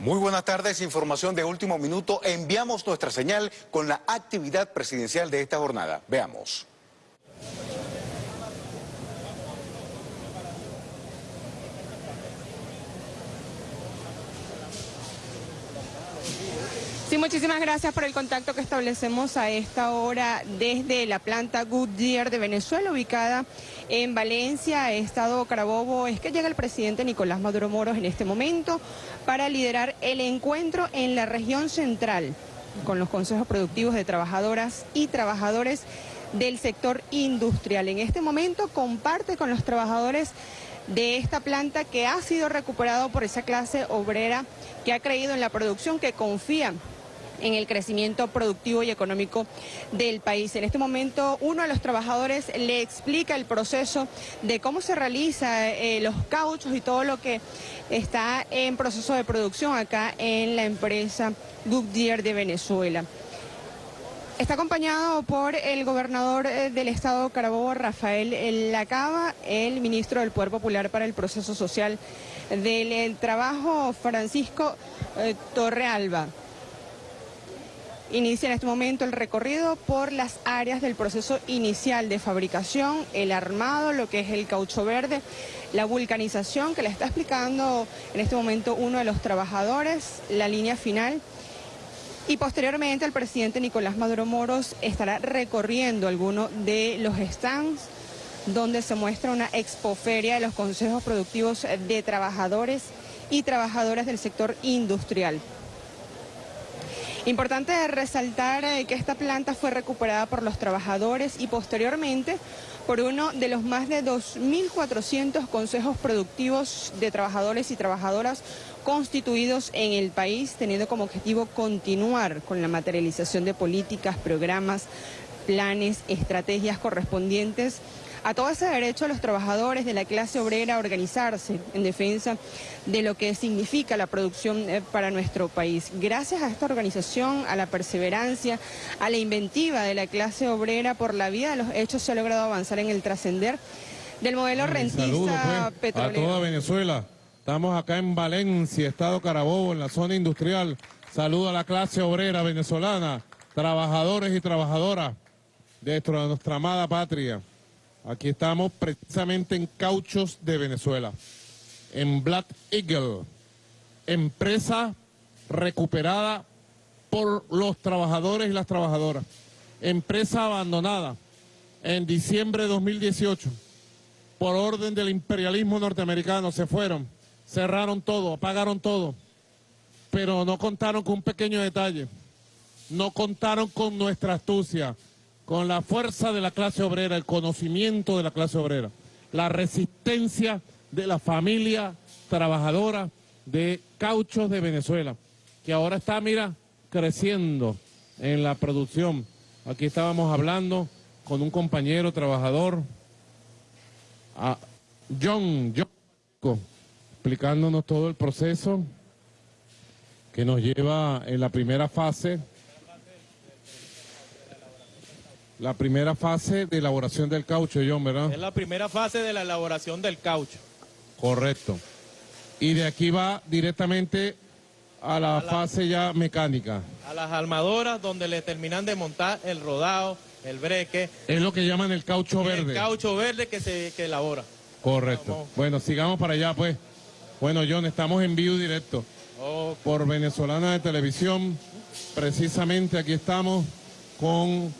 Muy buenas tardes, información de último minuto. Enviamos nuestra señal con la actividad presidencial de esta jornada. Veamos. Sí, muchísimas gracias por el contacto que establecemos a esta hora desde la planta Goodyear de Venezuela, ubicada en Valencia, Estado Carabobo. Es que llega el presidente Nicolás Maduro Moros en este momento para liderar el encuentro en la región central con los consejos productivos de trabajadoras y trabajadores del sector industrial. En este momento comparte con los trabajadores de esta planta que ha sido recuperado por esa clase obrera que ha creído en la producción, que confía en el crecimiento productivo y económico del país. En este momento uno de los trabajadores le explica el proceso de cómo se realiza eh, los cauchos y todo lo que está en proceso de producción acá en la empresa Goodyear de Venezuela. Está acompañado por el gobernador eh, del estado Carabobo, Rafael Lacaba, el ministro del Poder Popular para el Proceso Social del Trabajo, Francisco eh, Torrealba. Inicia en este momento el recorrido por las áreas del proceso inicial de fabricación, el armado, lo que es el caucho verde, la vulcanización que le está explicando en este momento uno de los trabajadores, la línea final. Y posteriormente el presidente Nicolás Maduro Moros estará recorriendo algunos de los stands donde se muestra una expoferia de los consejos productivos de trabajadores y trabajadoras del sector industrial. Importante resaltar eh, que esta planta fue recuperada por los trabajadores y posteriormente por uno de los más de 2.400 consejos productivos de trabajadores y trabajadoras constituidos en el país, teniendo como objetivo continuar con la materialización de políticas, programas, planes, estrategias correspondientes a todo ese derecho a los trabajadores de la clase obrera a organizarse en defensa de lo que significa la producción eh, para nuestro país. Gracias a esta organización, a la perseverancia, a la inventiva de la clase obrera por la vía de los hechos se ha logrado avanzar en el trascender del modelo rentista pues, A toda Venezuela. Estamos acá en Valencia, Estado Carabobo, en la zona industrial. Saludo a la clase obrera venezolana, trabajadores y trabajadoras de nuestra amada patria. Aquí estamos precisamente en Cauchos de Venezuela, en Black Eagle, empresa recuperada por los trabajadores y las trabajadoras, empresa abandonada en diciembre de 2018 por orden del imperialismo norteamericano, se fueron, cerraron todo, apagaron todo, pero no contaron con un pequeño detalle, no contaron con nuestra astucia, con la fuerza de la clase obrera, el conocimiento de la clase obrera, la resistencia de la familia trabajadora de cauchos de Venezuela, que ahora está, mira, creciendo en la producción. Aquí estábamos hablando con un compañero trabajador, John, John, explicándonos todo el proceso que nos lleva en la primera fase la primera fase de elaboración del caucho, John, ¿verdad? Es la primera fase de la elaboración del caucho. Correcto. Y de aquí va directamente a la, fase ya mecánica. A las armadoras donde le terminan de montar el rodado, el breque. Es lo que llaman el caucho verde. El caucho verde que se que elabora. Correcto. Bueno, sigamos para allá pues. Bueno, John, estamos en vivo directo. Por Venezolana de Televisión. Precisamente aquí estamos con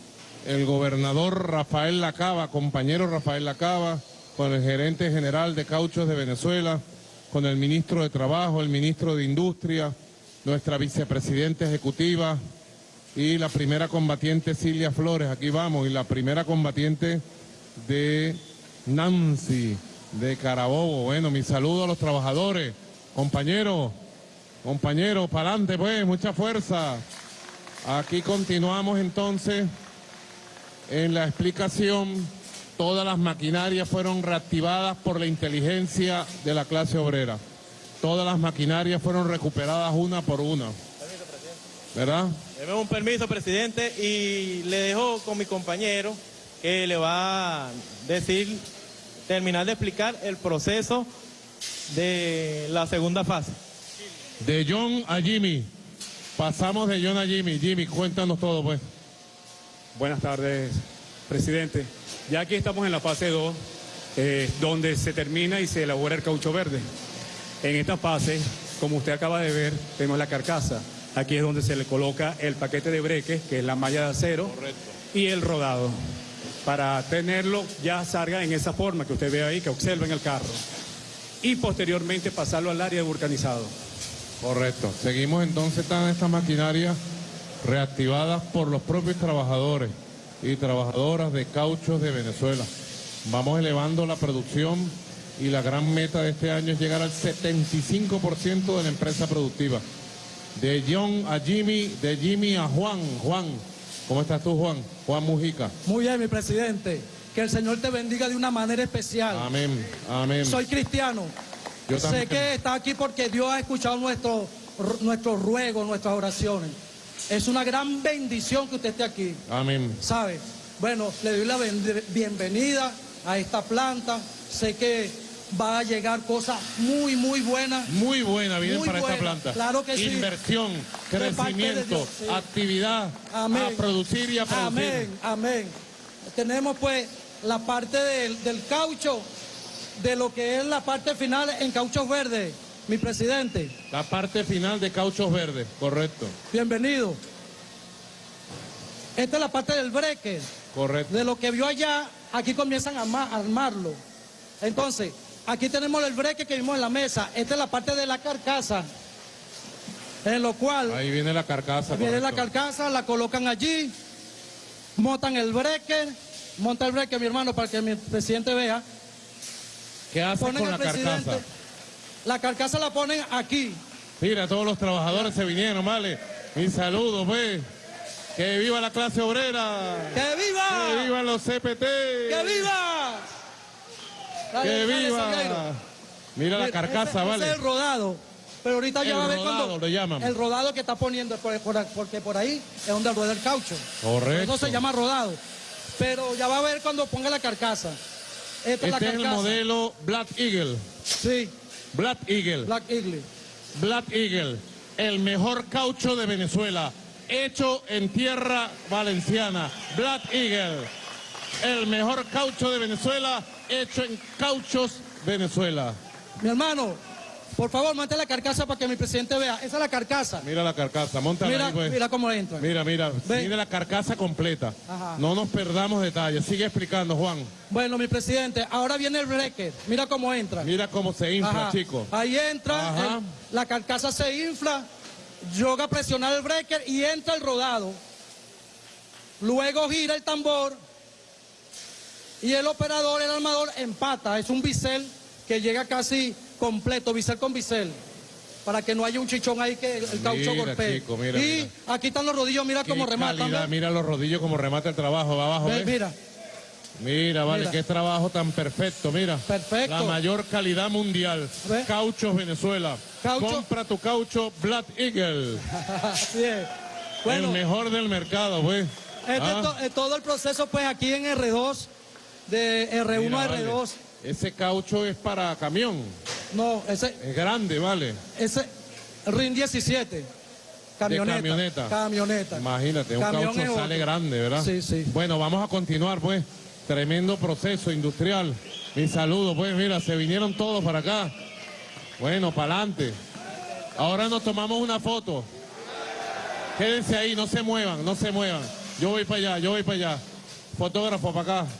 el gobernador Rafael Lacaba, compañero Rafael Lacaba, con el gerente general de Cauchos de Venezuela, con el ministro de Trabajo, el ministro de Industria, nuestra vicepresidenta ejecutiva y la primera combatiente Silvia Flores, aquí vamos, y la primera combatiente de Nancy, de Carabobo. Bueno, mi saludo a los trabajadores, compañeros, compañeros, para adelante pues, mucha fuerza. Aquí continuamos entonces en la explicación, todas las maquinarias fueron reactivadas por la inteligencia de la clase obrera. Todas las maquinarias fueron recuperadas una por una. Permiso, presidente. ¿Verdad? Deme un permiso, presidente, y le dejo con mi compañero que le va a decir, terminar de explicar el proceso de la segunda fase. De John a Jimmy. Pasamos de John a Jimmy. Jimmy, cuéntanos todo, pues. Buenas tardes, presidente. Ya aquí estamos en la fase 2, eh, donde se termina y se elabora el caucho verde. En esta fase, como usted acaba de ver, tenemos la carcasa. Aquí es donde se le coloca el paquete de breques, que es la malla de acero, y el rodado, para tenerlo ya salga en esa forma que usted ve ahí, que observa en el carro. Y posteriormente pasarlo al área de vulcanizado. Correcto. Seguimos entonces están estas maquinarias reactivadas por los propios trabajadores y trabajadoras de cauchos de Venezuela. Vamos elevando la producción y la gran meta de este año es llegar al 75% de la empresa productiva. De John a Jimmy, de Jimmy a Juan. Juan, ¿cómo estás tú, Juan? Juan Mujica. Muy bien, mi presidente. Que el Señor te bendiga de una manera especial. Amén, amén. Soy cristiano. Yo sé también. que está aquí porque Dios ha escuchado nuestro- nuestros ruegos, nuestras oraciones. Es una gran bendición que usted esté aquí, Amén. ¿sabe? Bueno, le doy la bienvenida a esta planta. Sé que va a llegar cosas muy, muy buenas. Muy buena viene Muy para esta buena, planta. claro que sí. Inversión, crecimiento, Dios, sí. actividad, Amén. a producir y a producir. Amén, amén. Tenemos pues la parte del, del caucho, de lo que es la parte final en cauchos verdes. Mi presidente, La parte final de cauchos verdes, correcto, bienvenido. Esta es la parte del breque. correcto. De lo que vio allá, aquí comienzan a arma- a armarlo. Entonces, aquí tenemos el breque que vimos en la mesa. Esta es la parte de la carcasa, en lo cual Ahí viene la carcasa. Viene la carcasa, la colocan allí, montan el breaker, monta el breaker mi hermano para que mi presidente vea. ¿Qué hace Ponen con la carcasa? La carcasa la ponen aquí. Mira, todos los trabajadores se vinieron, vale. Mi saludo, pues. Que viva la clase obrera. ¡Que viva! Que vivan los CPT. ¡Que viva! Dale, Que viva. Mira la Ese- carcasa, ese vale. es el rodado. Pero ahorita ya va a ver rodado cuando. le llaman. El rodado que está poniendo, por- por- porque por ahí es donde rueda el caucho. Correcto. Eso se llama rodado. Pero ya va a ver cuando ponga la carcasa. Esta es la Este es el modelo Black Eagle. Sí, Black Eagle. Black Eagle. Black Eagle, el mejor caucho de Venezuela, hecho en tierra valenciana. Black Eagle, el mejor caucho de Venezuela, hecho en cauchos Venezuela. Mi hermano, por favor, monte la carcasa para que mi presidente vea. Esa es la carcasa. Mira la carcasa, montala Mira, ahí, pues. mira cómo entra. Mira, mira, mira la carcasa completa. Ajá. No nos perdamos detalles. Sigue explicando, Juan. Bueno, mi presidente, ahora viene el breaker. Mira cómo entra. Mira cómo se infla, Ajá. chico. Ahí entra, Ajá. el- la carcasa se infla, yoga a presionar el breaker y entra el rodado. Luego gira el tambor y el operador, el armador, empata. Es un bisel que llega casi completo, bisel con bisel. Para que no haya un chichón ahí que el caucho Mira, golpee. chico, mira, y mira. aquí están los rodillos, mira Qué cómo rematan. ¿ves? Mira los rodillos como remata el trabajo, va abajo. Ve, ¿ves? Mira, Mira, vale, Mira. qué trabajo tan perfecto, mira. Perfecto. La mayor calidad mundial. ¿Ve? Cauchos Venezuela. Caucho. Compra tu caucho Black Eagle. así es. Bueno, el mejor del mercado, pues. Este es to- todo el proceso pues aquí en R2, de R1 mira, a vale. R2. Ese caucho es para camión. No, ese, Es grande, vale. ese RIN 17. Camioneta. camioneta. Camioneta. Imagínate, un Camión caucho sale grande, ¿verdad? Sí, sí. Bueno, vamos a continuar, pues. Tremendo proceso industrial. Mi saludo, pues, mira, se vinieron todos para acá. Bueno, para adelante. Ahora nos tomamos una foto. Quédense ahí, no se muevan, no se muevan. Yo voy para allá, yo voy para allá. Fotógrafo para acá.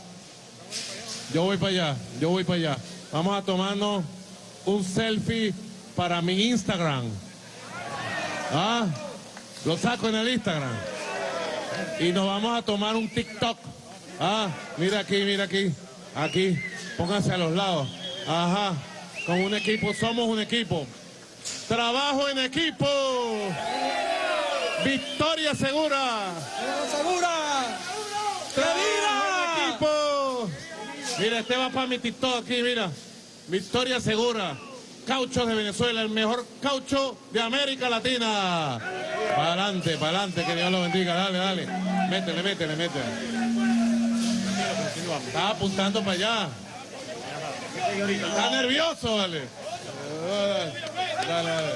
Yo voy para allá, yo voy para allá. Vamos a tomarnos un selfie para mi Instagram. Ah, lo saco en el Instagram. Y nos vamos a tomar un TikTok. Ah, mira aquí, mira aquí. Aquí. Pónganse a los lados. Ajá. Con un equipo, somos un equipo. Trabajo en equipo. Victoria segura. ¡Segura! ¡Que Trabajo viva! en equipo. Mira, este va para mi TikTok aquí, mira. Victoria segura. Cauchos de Venezuela, el mejor caucho de América Latina. Para adelante, para adelante, que Dios lo bendiga. Dale, dale. Métele, métele, métele. Está apuntando para allá. Está nervioso, vale. Dale, dale.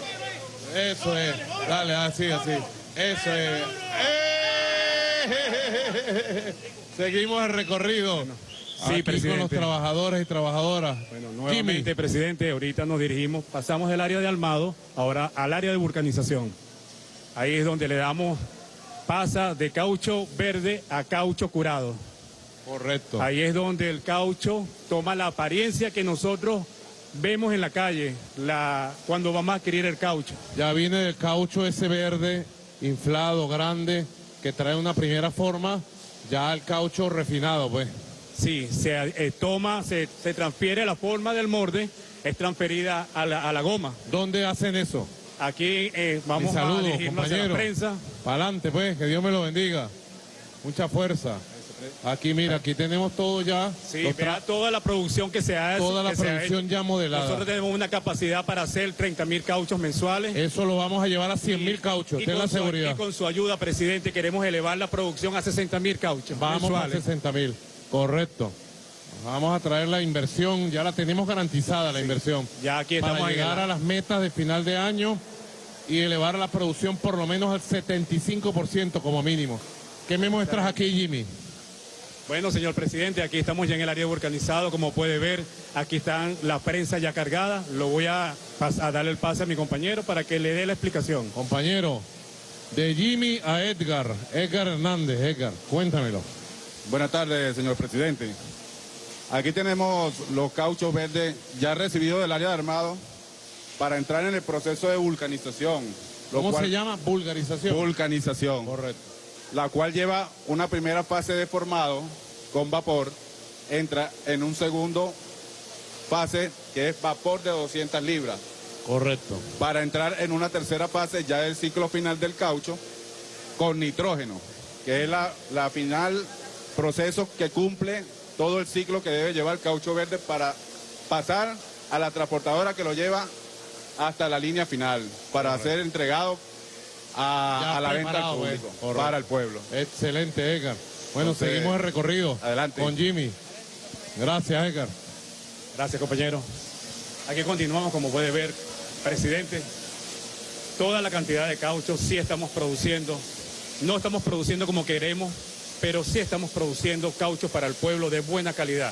Eso es. Dale, así, así. Eso es. ¡Eh! Seguimos el recorrido. Sí, Aquí presidente. con los trabajadores y trabajadoras. Bueno, Jimmy, nuevamente, presidente, ahorita nos dirigimos, pasamos del área de armado, ahora al área de vulcanización. Ahí es donde le damos, pasa de caucho verde a caucho curado. correcto. Ahí es donde el caucho toma la apariencia que nosotros vemos en la calle, la, cuando vamos a adquirir el caucho. Ya viene del caucho ese verde, inflado, grande, que trae una primera forma, ya el caucho refinado, pues. Sí, se eh, toma, se, se transfiere la forma del morde, es transferida a la, a la goma. ¿Dónde hacen eso? Aquí eh, vamos a saludo, dirigirnos hacia la compañero. prensa. Para adelante, pues, que Dios me lo bendiga. Mucha fuerza. Aquí, mira, aquí tenemos todo ya. Sí, tra- toda la producción que se ha toda la producción ya modelada. Nosotros tenemos una capacidad para hacer 30 mil cauchos mensuales. Eso lo vamos a llevar a 100 mil cauchos, Y ten la con su- seguridad. y con su ayuda, presidente, queremos elevar la producción a 60 mil cauchos Vamos a mensuales. 60 mil, correcto. Vamos a traer la inversión, ya la tenemos garantizada la inversión. Ya aquí para estamos en llegar a las metas de final de año y elevar la producción por lo menos al 75% como mínimo. ¿Qué me muestras aquí, Jimmy? Bueno, señor presidente, aquí estamos ya en el área vulcanizado, como puede ver, aquí están la prensa ya cargada. Lo voy a, a darle el pase a mi compañero para que le dé la explicación. Compañero, de Jimmy a Edgar, Edgar Hernández, Edgar, cuéntamelo. Buenas tardes, señor presidente. Aquí tenemos los cauchos verdes ya recibidos del área de armado para entrar en el proceso de vulcanización. ¿Cómo cual- se llama? Vulgarización. Vulcanización. Correcto. La cual lleva una primera fase de formado con vapor, entra en un segundo fase que es vapor de 200 libras. Correcto. para entrar en una tercera fase ya del ciclo final del caucho con nitrógeno, que es la, la final proceso que cumple todo el ciclo que debe llevar el caucho verde para pasar a la transportadora que lo lleva hasta la línea final, para ser entregado a, la venta al pues. público, para el pueblo. Excelente, Edgar. Bueno, Entonces, seguimos el recorrido. adelante. Con Jimmy. Gracias, Edgar. Gracias, compañero. Aquí continuamos, como puede ver, presidente. Toda la cantidad de caucho sí estamos produciendo. No estamos produciendo como queremos, pero sí estamos produciendo caucho para el pueblo de buena calidad.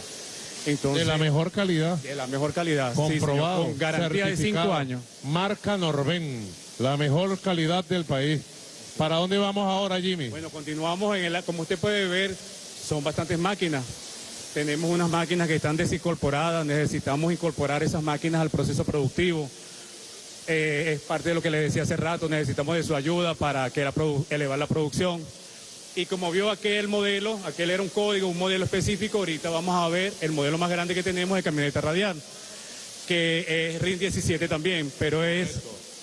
Entonces, de la mejor calidad. de la mejor calidad, sí, señor, comprobado. con garantía de cinco años. Marca Norben, la mejor calidad del país. ¿Para dónde vamos ahora, Jimmy? Bueno, continuamos en el, como usted puede ver, son bastantes máquinas. Tenemos unas máquinas que están desincorporadas, necesitamos incorporar esas máquinas al proceso productivo. Eh, es parte de lo que le decía hace rato, necesitamos de su ayuda para que la elevar la producción. Y como vio aquel modelo, aquel era un código, un modelo específico, ahorita vamos a ver el modelo más grande que tenemos de camioneta radial, que es RIN 17 también, pero es,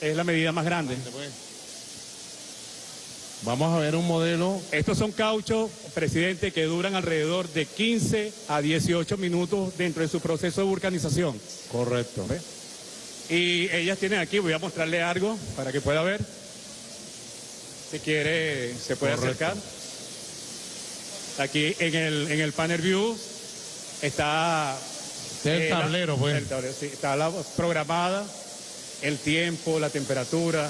es la medida más grande. Vamos a ver un modelo. Estos son cauchos, presidente, que duran alrededor de 15 a 18 minutos dentro de su proceso de vulcanización. Correcto. Y ellas tienen aquí, voy a mostrarle algo para que pueda ver. Si quiere, se puede Correcto. acercar. Aquí en el, en el panel view está... El eh, la- pues. el tablero, sí, está la programada, el tiempo, la temperatura,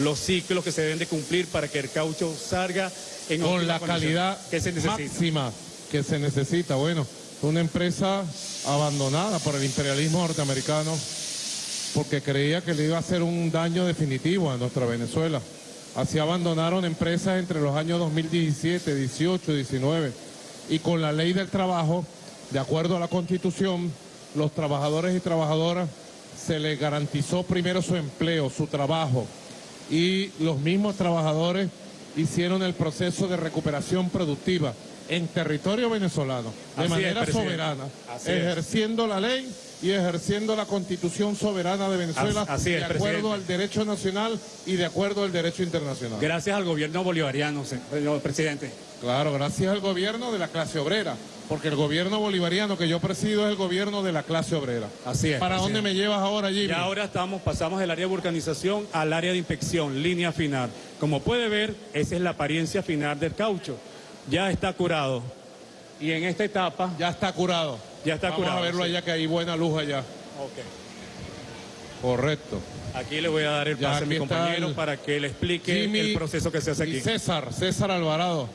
los ciclos que se deben de cumplir para que el caucho salga en Con la calidad que se máxima que se necesita. Bueno, una empresa abandonada por el imperialismo norteamericano porque creía que le iba a hacer un daño definitivo a nuestra Venezuela. Así abandonaron empresas entre los años 2017, 18, 19 y con la ley del trabajo, de acuerdo a la constitución, los trabajadores y trabajadoras se les garantizó primero su empleo, su trabajo. Y los mismos trabajadores hicieron el proceso de recuperación productiva en territorio venezolano, de Así manera soberana, Así es. ejerciendo la ley y ejerciendo la constitución soberana de Venezuela As- así es, de acuerdo presidente. al derecho nacional y de acuerdo al derecho internacional. Gracias al gobierno bolivariano, señor presidente. Claro, gracias al gobierno de la clase obrera, porque el gobierno bolivariano que yo presido es el gobierno de la clase obrera. Así es, ¿Para dónde me llevas ahora, Jimmy? Y ahora estamos, pasamos del área de vulcanización al área de inspección, línea final. Como puede ver, esa es la apariencia final del caucho. Ya está curado. Y en esta etapa, Ya está curado. Ya está Vamos curado, a verlo sí. allá que hay buena luz allá. Correcto. Aquí le voy a dar el Ya, pase a mi compañero el- para que le explique Jimmy el proceso que se hace aquí. César, César Alvarado.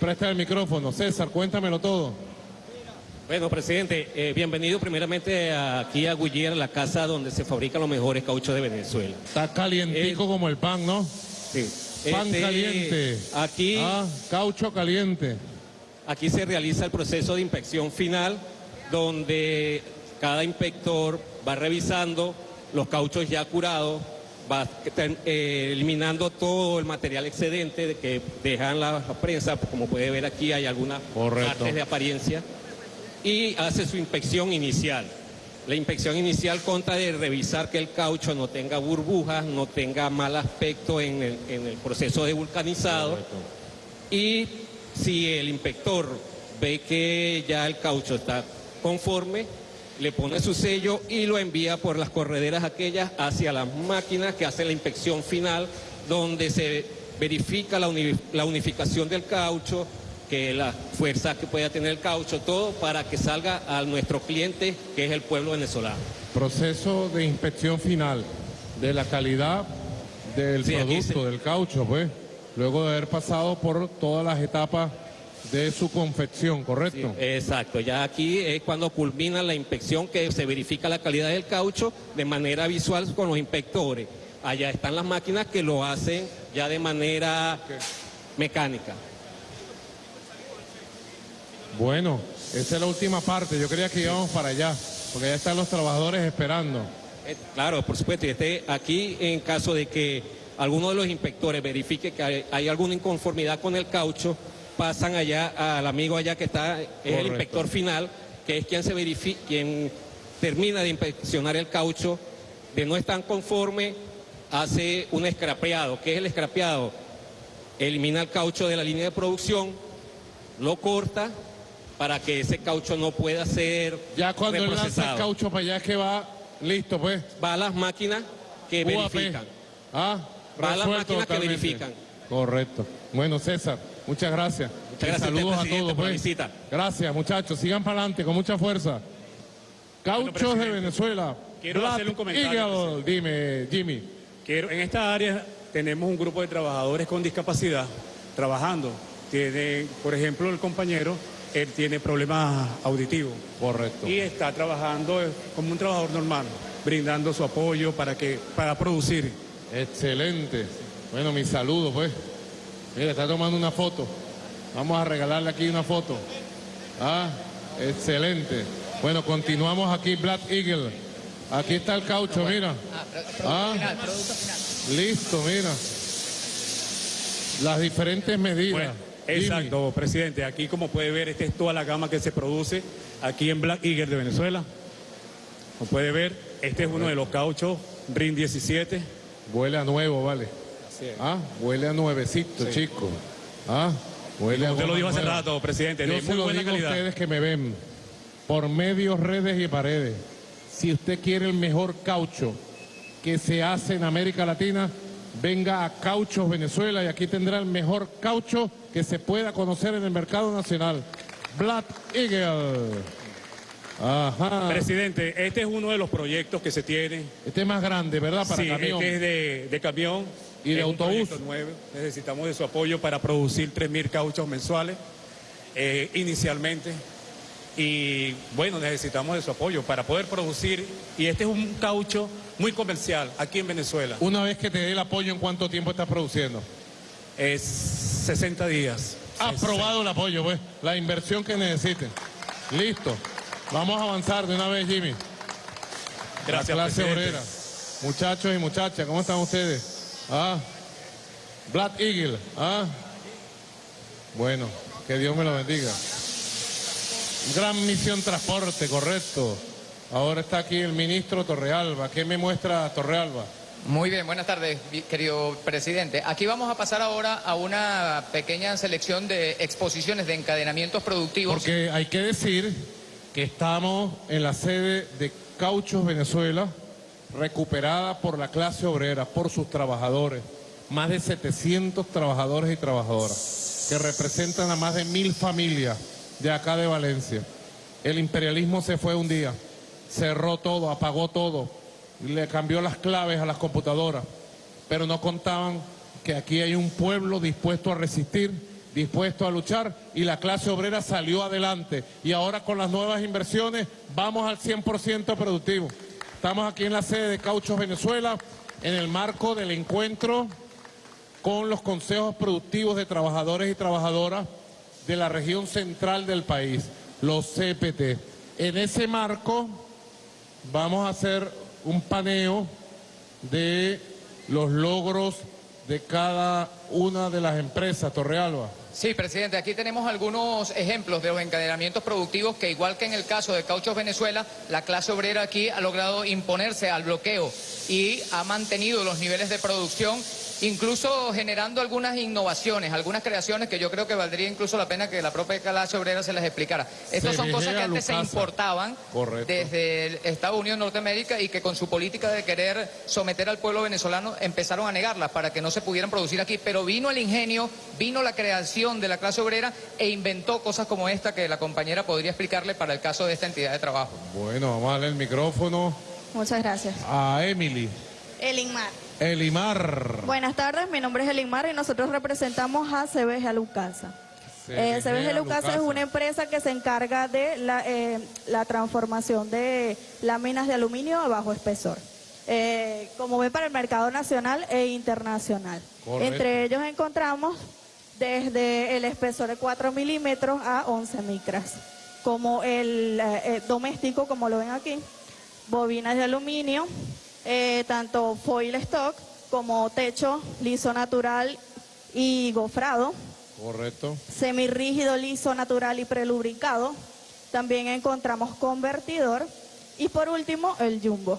Presta el micrófono. César, cuéntamelo todo. Bueno, presidente, eh, bienvenido primeramente aquí a Guillier, la casa donde se fabrican los mejores cauchos de Venezuela. Está calientico como el pan, ¿no? Sí. Pan Este, caliente. Aquí, Ah, caucho caliente. aquí se realiza el proceso de inspección final, donde cada inspector va revisando los cauchos ya curados, va eh, eliminando todo el material excedente de que dejan la prensa, como puede ver aquí hay algunas Correcto. partes de apariencia, y hace su inspección inicial. La inspección inicial consta de revisar que el caucho no tenga burbujas, no tenga mal aspecto en el, en el proceso de vulcanizado. Y si el inspector ve que ya el caucho está conforme, le pone su sello y lo envía por las correderas aquellas hacia las máquinas que hacen la inspección final, donde se verifica la, uni- la unificación del caucho, que la fuerza que pueda tener el caucho, todo para que salga a nuestro cliente, que es el pueblo venezolano. Proceso de inspección final de la calidad del Sí, producto, se- del caucho, pues. Luego de haber pasado por todas las etapas de su confección, ¿correcto? Exacto, ya aquí es cuando culmina la inspección que se verifica la calidad del caucho de manera visual con los inspectores. Allá están las máquinas que lo hacen ya de manera mecánica. Bueno, esa es la última parte. Yo creía que íbamos para allá, porque ya están los trabajadores esperando. Eh, Claro, por supuesto, y este, aquí en caso de que alguno de los inspectores verifique que hay, hay alguna inconformidad con el caucho, pasan allá al amigo allá que está, es Correcto. el inspector final, que es quien se verifica, quien termina de inspeccionar el caucho, de no estar conforme, hace un escrapeado. ¿Qué es el escrapeado? Elimina el caucho de la línea de producción, lo corta para que ese caucho no pueda ser Ya cuando él lanza el caucho para allá es que va listo, pues. Va a las máquinas que UAP. verifican. Ah, Va a las máquinas que verifican. Correcto. Bueno, César, muchas gracias. Muchas gracias saludos a todos, por la pues. visita. Gracias, muchachos. Sigan para adelante con mucha fuerza. Cauchos de Venezuela. quiero Black hacerle un comentario. Dime, Jimmy. Quiero, en esta área tenemos un grupo de trabajadores con discapacidad trabajando. Tiene, por ejemplo, el compañero, él tiene problemas auditivos Correcto. y está trabajando eh, como un trabajador normal, brindando su apoyo para que para producir. Excelente. Bueno, mi saludo, pues. Mira, está tomando una foto. Vamos a regalarle aquí una foto. Ah, excelente. Bueno, continuamos aquí, Black Eagle. Aquí está el caucho, mira. Ah, listo, mira. Las diferentes medidas. Bueno, Jimmy, exacto, presidente. Aquí, como puede ver, esta es toda la gama que se produce aquí en Black Eagle de Venezuela. Como puede ver, este es uno de los cauchos RIN 17. Huele a nuevo, vale. Ah, huele a nuevecito, chico. Ah, huele a Usted lo dijo hace nueva. rato, presidente, Yo de se muy lo buena digo a ustedes que me ven por medios, redes y paredes. Si usted quiere el mejor caucho que se hace en América Latina, venga a Cauchos Venezuela y aquí tendrá el mejor caucho que se pueda conocer en el mercado nacional. Black Eagle. Ajá. Presidente, este es uno de los proyectos que se tiene. Este es más grande, ¿verdad? Para sí, camión. este es de, de camión. Y de autobús. Necesitamos de su apoyo para producir 3.000 cauchos mensuales eh, inicialmente. Y bueno, necesitamos de su apoyo para poder producir. Y este es un caucho muy comercial aquí en Venezuela. Una vez que te dé el apoyo, ¿en cuánto tiempo estás produciendo? Es 60 días. Aprobado el apoyo, pues. La inversión que necesiten. Listo. Vamos a avanzar de una vez, Jimmy. Gracias, La clase presidente. obrera. Muchachos y muchachas, ¿cómo están ustedes? Ah. Black Eagle. Ah. Bueno, que Dios me lo bendiga. Gran misión transporte, correcto. Ahora está aquí el ministro Torrealba. ¿Qué me muestra Torrealba? Muy bien, buenas tardes, querido presidente. Aquí vamos a pasar ahora a una pequeña selección de exposiciones de encadenamientos productivos. Porque hay que decir que estamos en la sede de Cauchos Venezuela, recuperada por la clase obrera, por sus trabajadores. Más de 700 trabajadores y trabajadoras, que representan a más de mil familias de acá de Valencia. El imperialismo se fue un día, cerró todo, apagó todo. le cambió las claves a las computadoras, pero no contaban que aquí hay un pueblo dispuesto a resistir, dispuesto a luchar y la clase obrera salió adelante. Y ahora con las nuevas inversiones vamos al 100% productivo. Estamos aquí en la sede de Cauchos Venezuela en el marco del encuentro con los consejos productivos de trabajadores y trabajadoras de la región central del país, los CPT. En ese marco vamos a hacer un paneo de los logros de cada una de las empresas, Torrealba. Sí, presidente, aquí tenemos algunos ejemplos de los encadenamientos productivos que igual que en el caso de Cauchos Venezuela, la clase obrera aquí ha logrado imponerse al bloqueo y ha mantenido los niveles de producción incluso generando algunas innovaciones, algunas creaciones que yo creo que valdría incluso la pena que la propia clase obrera se las explicara. Estas son cosas que antes se importaban desde el Estados Unidos, Norteamérica, y que con su política de querer someter al pueblo venezolano empezaron a negarlas para que no se pudieran producir aquí. Pero vino el ingenio, vino la creación de la clase obrera e inventó cosas como esta que la compañera podría explicarle para el caso de esta entidad de trabajo. Bueno, vamos a darle el micrófono Muchas gracias. a Emily. Elinmar. Elimar. Buenas tardes, mi nombre es Elinmar y nosotros representamos a CBG Lucasa. Eh, CBG Lucasa es una empresa que se encarga de la, eh, la transformación de láminas de aluminio a bajo espesor. Eh, como ven para el mercado nacional e internacional. Correcto. Entre ellos encontramos desde el espesor de 4 milímetros a 11 micras, como el eh, eh, doméstico, como lo ven aquí, bobinas de aluminio, eh, tanto foil stock como techo liso natural y gofrado, Correcto. semirrígido, liso, natural y prelubricado. También encontramos convertidor y por último el jumbo.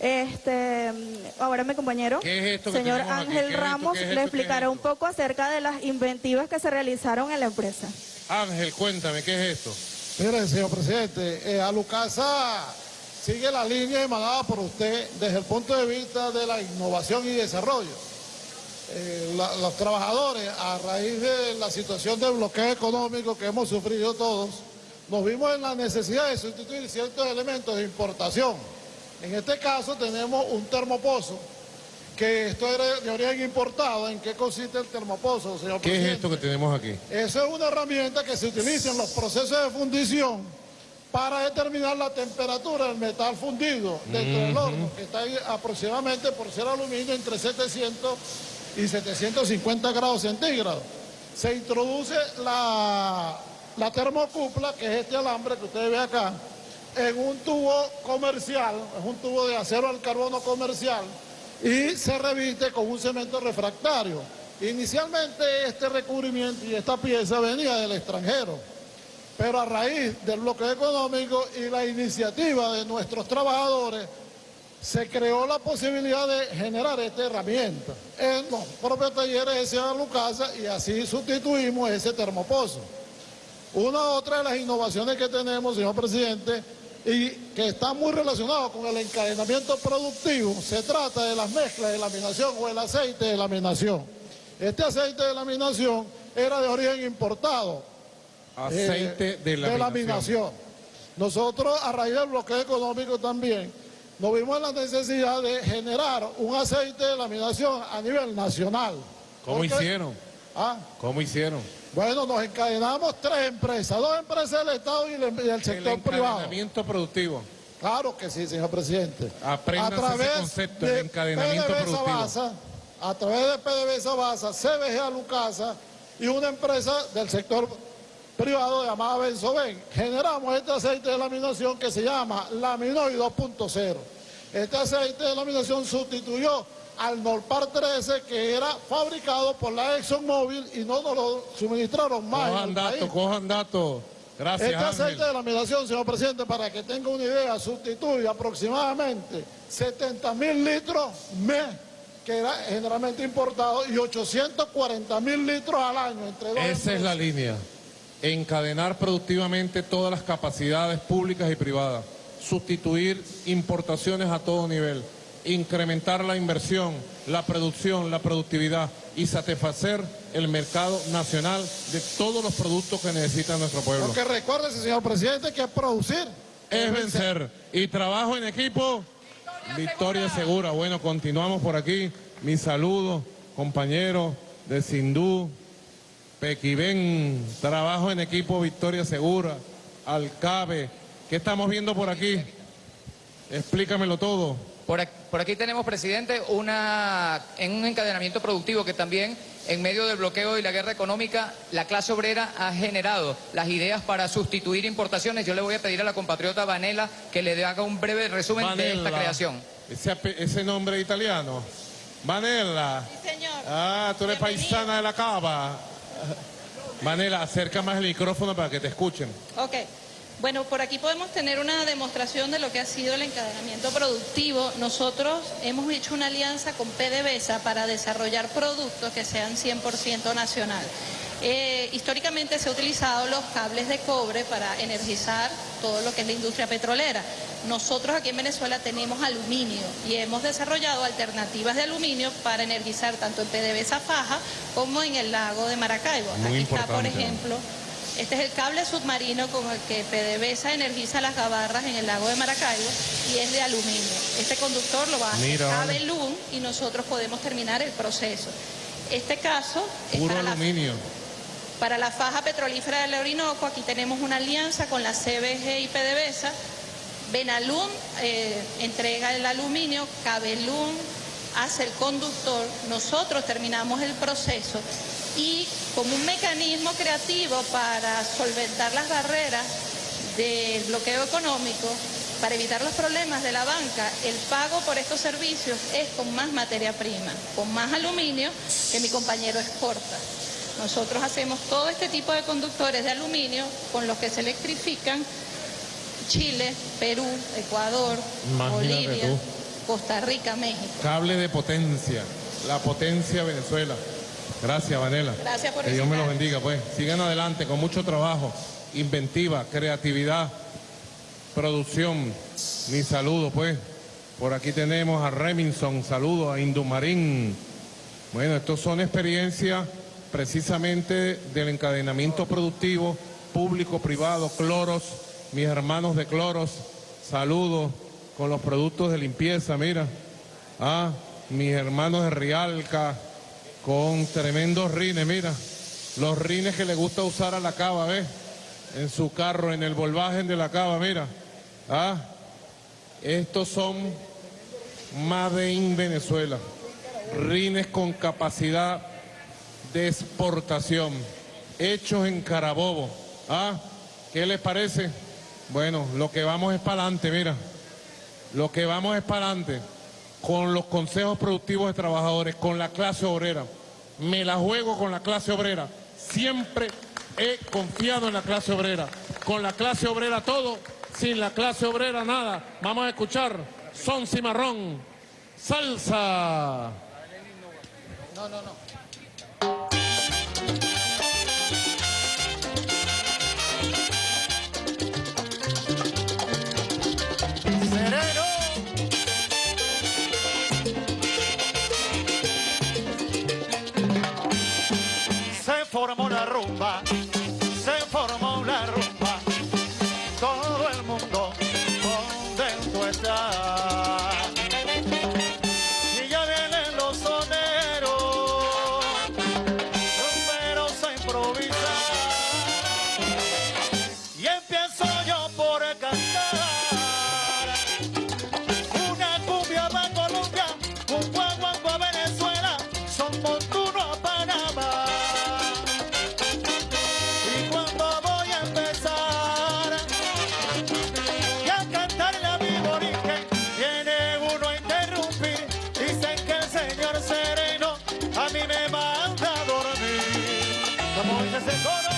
Este, ahora mi compañero, ¿Qué es esto que señor aquí? Ángel ¿Qué es esto? Ramos, ¿Qué es le explicará un poco acerca de las inventivas que se realizaron en la empresa. Ángel, cuéntame, ¿qué es esto? Mire, señor presidente, eh, Alucasa sigue la línea emanada por usted desde el punto de vista de la innovación y desarrollo. Eh, la- los trabajadores, a raíz de la situación de bloqueo económico que hemos sufrido todos, nos vimos en la necesidad de sustituir ciertos elementos de importación. En este caso tenemos un termopozo, que esto era de origen importado. ¿En qué consiste el termopozo, señor ¿Qué presidente? es esto que tenemos aquí? Eso es una herramienta que se utiliza en los procesos de fundición para determinar la temperatura del metal fundido dentro del horno, que está ahí aproximadamente, por ser aluminio, entre 700 y 750 grados centígrados. Se introduce la, la termocupla, que es este alambre que ustedes ven acá, en un tubo comercial, es un tubo de acero al carbono comercial, y se reviste con un cemento refractario. Inicialmente este recubrimiento y esta pieza venía del extranjero, pero a raíz del bloqueo económico y la iniciativa de nuestros trabajadores, se creó la posibilidad de generar esta herramienta en los propios talleres de Ciudad Lucasa y así sustituimos ese termopozo. Una otra de las innovaciones que tenemos, señor presidente, y que está muy relacionado con el encadenamiento productivo, se trata de las mezclas de laminación o el aceite de laminación. Este aceite de laminación era de origen importado. Aceite eh, de laminación. laminación. Nosotros, a raíz del bloqueo económico también, nos vimos en la necesidad de generar un aceite de laminación a nivel nacional. ¿Cómo hicieron? Ah, ¿Cómo hicieron? bueno, nos encadenamos tres empresas, dos empresas del Estado y el, y el El sector privado. encadenamiento productivo. Claro que sí, señor presidente. Apréndase ese concepto, el encadenamiento productivo. A través de PDVSA Basa, CBG Alucasa y una empresa del sector privado llamada Benzoven, generamos este aceite de laminación que se llama Laminoid 2.0. Este aceite de laminación sustituyó al Norpar 13 que era fabricado por la ExxonMobil y no nos lo suministraron más. Cojan datos, cojan datos. Gracias, Este aceite Ángel. de laminación, señor presidente, para que tenga una idea, sustituye aproximadamente 70 mil litros mes, que era generalmente importado, y 840 mil litros al año entre dos Esa es la línea. Encadenar productivamente todas las capacidades públicas y privadas. Sustituir importaciones a todo nivel. Incrementar la inversión, la producción, la productividad y satisfacer el mercado nacional de todos los productos que necesita nuestro pueblo. Porque recuérdese, señor presidente, que producir Es vencer. Y trabajo en equipo. Victoria Segura. Bueno, continuamos por aquí. Mi saludo, compañeros de Sindú, Pequibén, trabajo en equipo Victoria Segura, Alcabe. ¿Qué estamos viendo por aquí? Explícamelo todo. Por aquí, por aquí tenemos, presidente, una, en un encadenamiento productivo que también, en medio del bloqueo y la guerra económica, la clase obrera ha generado las ideas para sustituir importaciones. Yo le voy a pedir a la compatriota Vanela que le haga un breve resumen de esta Vanella. creación. Ese, ese nombre italiano. Vanella. señor. Ah, tú eres paisana de la cava. Vanella, acerca más el micrófono para que te escuchen. Ok. Bueno, por aquí podemos tener una demostración de lo que ha sido el encadenamiento productivo. Nosotros hemos hecho una alianza con PDVSA para desarrollar productos que sean 100% nacional. Eh, históricamente se han utilizado los cables de cobre para energizar todo lo que es la industria petrolera. Nosotros aquí en Venezuela tenemos aluminio y hemos desarrollado alternativas de aluminio para energizar tanto en PDVSA Faja como en el lago de Maracaibo. Muy aquí está, por importante. ejemplo, este es el cable submarino con el que PDVSA energiza las gabarras en el lago de Maracaibo y es de aluminio. Este conductor lo va a hacer. Cabelún y nosotros podemos terminar el proceso. Este caso es Puro para la, aluminio. para la faja petrolífera del Orinoco. Aquí tenemos una alianza con la CBG y PDVSA. Benalún eh, entrega el aluminio, Cabelún hace el conductor, nosotros terminamos el proceso y como un mecanismo creativo para solventar las barreras del bloqueo económico, para evitar los problemas de la banca, el pago por estos servicios es con más materia prima, con más aluminio que mi compañero exporta. Nosotros hacemos todo este tipo de conductores de aluminio con los que se electrifican Chile, Perú, Ecuador, Imagínate Bolivia, tú. Costa Rica, México. Cable de potencia. La potencia Venezuela. Gracias, Vanela. Gracias por Que Dios me los bendiga, pues. Sigan adelante con mucho trabajo, inventiva, creatividad, producción. Mi saludo, pues. Por aquí tenemos a Remington, saludo a Indumarín. Bueno, estos son experiencias precisamente del encadenamiento productivo, público-privado, cloros, mis hermanos de cloros, saludos con los productos de limpieza, mira. Ah, mis hermanos de Rialca, con tremendos rines, mira. Los rines que le gusta usar a la cava, ¿ves? En su carro, en el volvaje de la cava, mira. Ah, estos son Made in Venezuela. Rines con capacidad de exportación. Hechos en Carabobo. Ah, ¿qué les parece? Bueno, lo que vamos es para adelante, mira. Lo que vamos es para adelante. Con los consejos productivos de trabajadores, con la clase obrera. Me la juego con la clase obrera. Siempre he confiado en la clase obrera. Con la clase obrera todo, sin la clase obrera nada. Vamos a escuchar Son Cimarrón, Salsa. No, no, no. Se formó la rumba, mancha dormir. Como se secó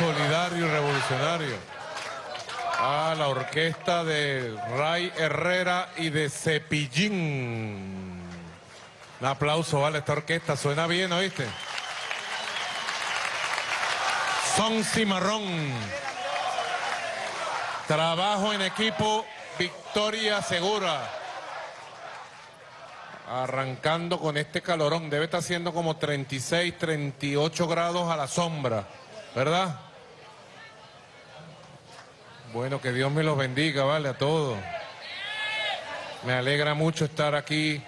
solidario y revolucionario a la orquesta de Ray Herrera y de Cepillín. Un aplauso, vale, esta orquesta suena bien, ¿oíste? Son Cimarrón. Trabajo en equipo, victoria segura. Arrancando con este calorón, debe estar haciendo como 36, 38 grados a la sombra, ¿verdad? Bueno, que Dios me los bendiga, vale, a todos. Me alegra mucho estar aquí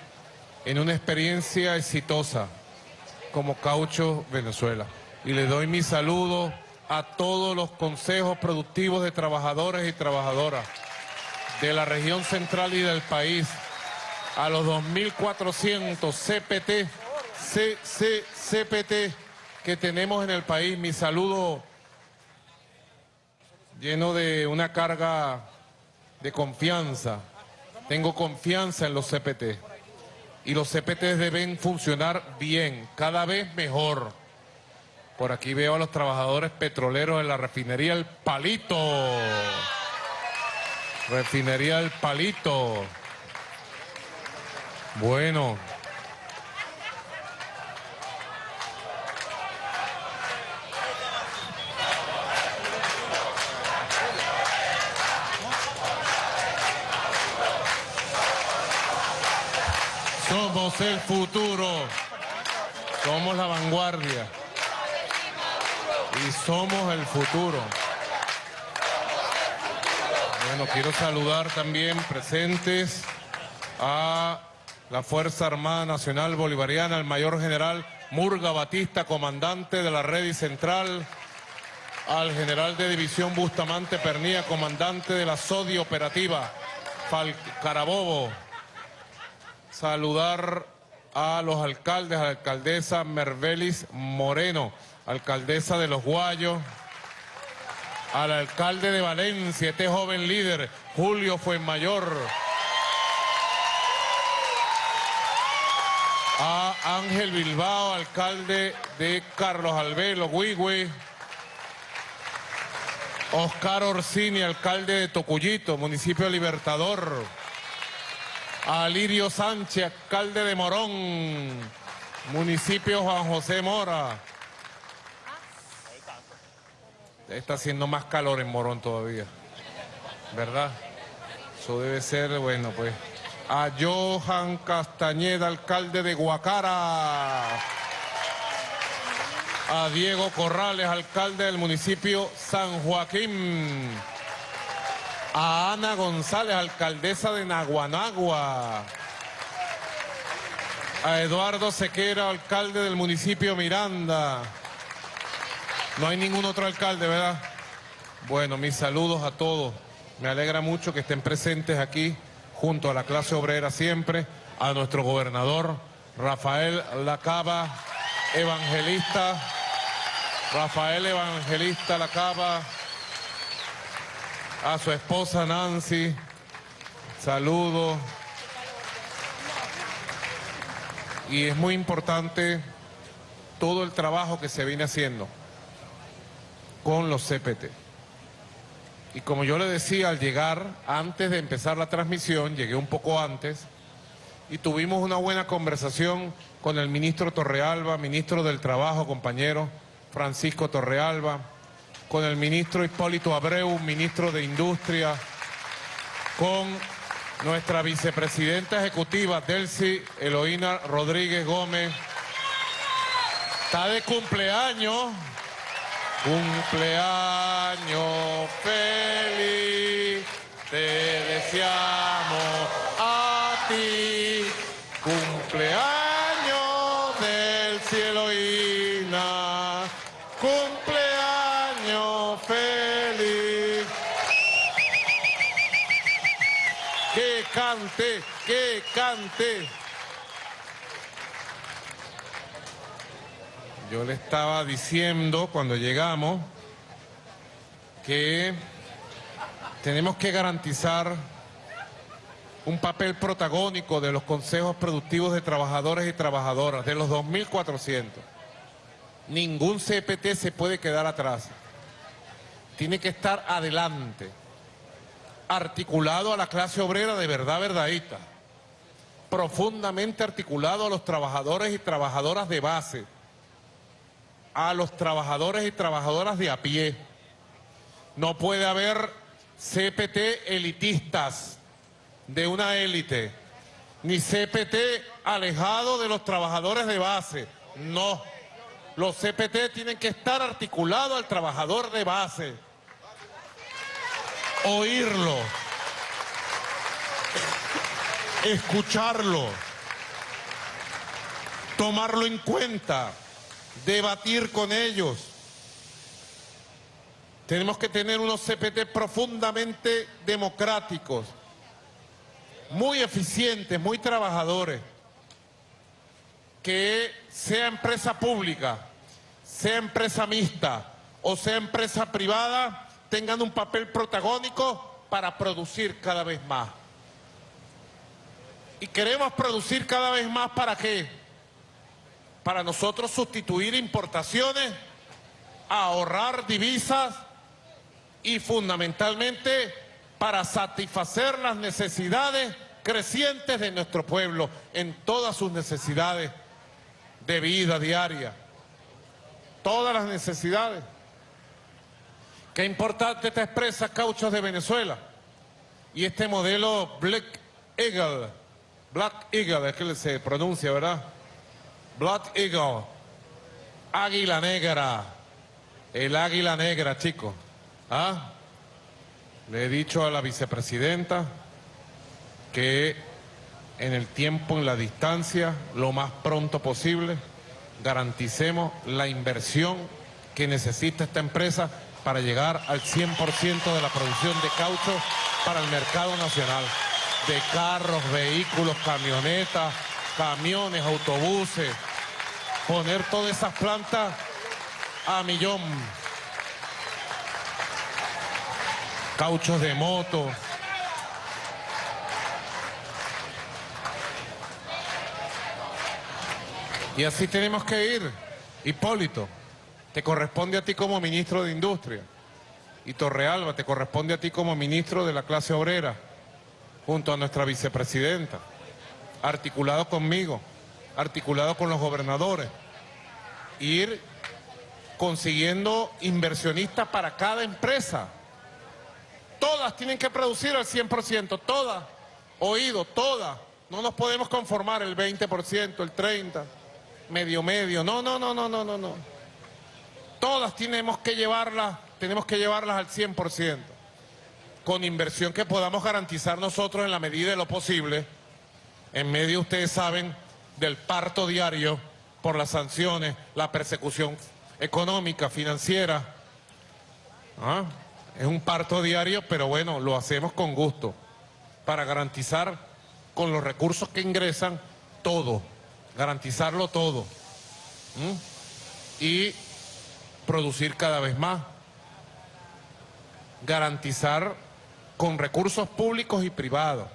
en una experiencia exitosa como Caucho Venezuela. Y le doy mi saludo a todos los consejos productivos de trabajadores y trabajadoras de la región central y del país, a los 2.400 CPT, C, CPT que tenemos en el país. Mi saludo lleno de una carga de confianza. Tengo confianza en los CPT. Y los CPT deben funcionar bien, cada vez mejor. Por aquí veo a los trabajadores petroleros en la refinería El Palito. Refinería El Palito. Bueno. Somos el futuro. Somos la vanguardia. Y somos el futuro. Bueno, quiero saludar también presentes a la Fuerza Armada Nacional Bolivariana, el mayor general Murga Batista, comandante de la red central, al general de división Bustamante Pernía, comandante de la SODI operativa, Fal Carabobo. Saludar a los alcaldes, a la alcaldesa Mervelis Moreno, alcaldesa de Los Guayos, al alcalde de Valencia, este joven líder, Julio Fuenmayor, a Ángel Bilbao, alcalde de Carlos Albelo, Huigüe, Oscar Orsini, alcalde de Tocuyito, municipio Libertador, a Lirio Sánchez, alcalde de Morón, municipio Juan José Mora. Está haciendo más calor en Morón todavía, ¿verdad? Eso debe ser, bueno, pues a Johan Castañeda, alcalde de Guacara. A Diego Corrales, alcalde del municipio San Joaquín. A Ana González, alcaldesa de Naguanagua. A Eduardo Sequera, alcalde del municipio Miranda. No hay ningún otro alcalde, ¿verdad? Bueno, mis saludos a todos. Me alegra mucho que estén presentes aquí junto a la clase obrera siempre, a nuestro gobernador Rafael Lacaba, evangelista, Rafael Evangelista Lacaba, a su esposa Nancy, saludo. Y es muy importante todo el trabajo que se viene haciendo con los CPT. Y como yo le decía al llegar, antes de empezar la transmisión, llegué un poco antes, y tuvimos una buena conversación con el ministro Torrealba, ministro del Trabajo, compañero Francisco Torrealba, con el ministro Hipólito Abreu, ministro de Industria, con nuestra vicepresidenta ejecutiva, Delcy Eloína Rodríguez Gómez. Está de cumpleaños. Cumpleaños feliz, te deseamos a ti. Cumpleaños Yo le estaba diciendo cuando llegamos que tenemos que garantizar un papel protagónico de los consejos productivos de trabajadores y trabajadoras, de los 2.400. Ningún CPT se puede quedar atrás. Tiene que estar adelante, articulado a la clase obrera de verdad verdadita, profundamente articulado a los trabajadores y trabajadoras de base, a los trabajadores y trabajadoras de a pie. No puede haber CPT elitistas de una élite, ni CPT alejado de los trabajadores de base. No. Los CPT tienen que estar articulados al trabajador de base. Oírlo. Escucharlo. Tomarlo en cuenta debatir con ellos. Tenemos que tener unos CPT profundamente democráticos, muy eficientes, muy trabajadores. que sea empresa pública, sea empresa mixta o sea empresa privada, tengan un papel protagónico para producir cada vez más. Y queremos producir cada vez más para qué? Para nosotros sustituir importaciones, ahorrar divisas y fundamentalmente para satisfacer las necesidades crecientes de nuestro pueblo en todas sus necesidades de vida diaria. Todas las necesidades. Qué importante te expresa Cauchos de Venezuela. Y este modelo Black Eagle, Black Eagle es que se pronuncia, ¿verdad? Black Eagle, águila negra, el águila negra, chicos. ¿Ah? Le he dicho a la vicepresidenta que en el tiempo, en la distancia, lo más pronto posible, garanticemos la inversión que necesita esta empresa para llegar al 100% de la producción de caucho para el mercado nacional, de carros, vehículos, camionetas, camiones, autobuses, poner todas esas plantas a millón. Cauchos de moto. Y así tenemos que ir. Hipólito, te corresponde a ti como ministro de Industria. Y Torrealba, te corresponde a ti como ministro de la clase obrera, junto a nuestra vicepresidenta, articulado conmigo, articulado con los gobernadores. Ir consiguiendo inversionistas para cada empresa. Todas tienen que producir al 100%, todas. Oído, todas. No nos podemos conformar el 20%, el 30%, medio medio. No, no, no, no, no, no, no. Todas tenemos que llevarlas, tenemos que llevarlas al 100%. Con inversión que podamos garantizar nosotros en la medida de lo posible. En medio, ustedes saben, del parto diario por las sanciones, la persecución económica, financiera. ¿Ah? Es un parto diario, pero bueno, lo hacemos con gusto para garantizar con los recursos que ingresan todo, garantizarlo todo. Y producir cada vez más. Garantizar con recursos públicos y privados.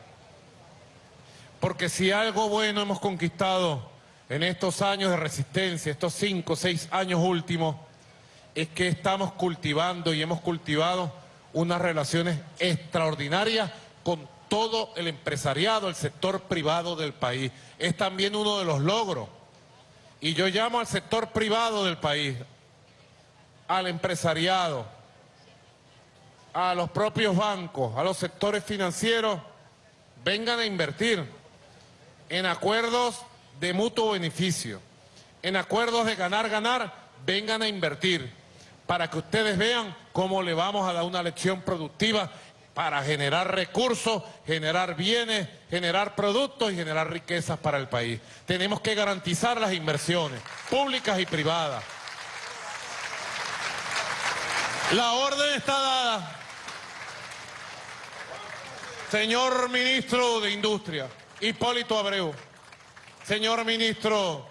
Porque si algo bueno hemos conquistado en estos años de resistencia, estos cinco seis años últimos, es que estamos cultivando y hemos cultivado unas relaciones extraordinarias con todo el empresariado, el sector privado del país. Es también uno de los logros. Y yo llamo al sector privado del país, al empresariado, a los propios bancos, a los sectores financieros, vengan a invertir en acuerdos de mutuo beneficio, en acuerdos de ganar-ganar, vengan a invertir para que ustedes vean cómo le vamos a dar una lección productiva para generar recursos, generar bienes, generar productos y generar riquezas para el país. Tenemos que garantizar las inversiones públicas y privadas. La orden está dada. Señor Ministro de Industria, Hipólito Abreu. Señor Ministro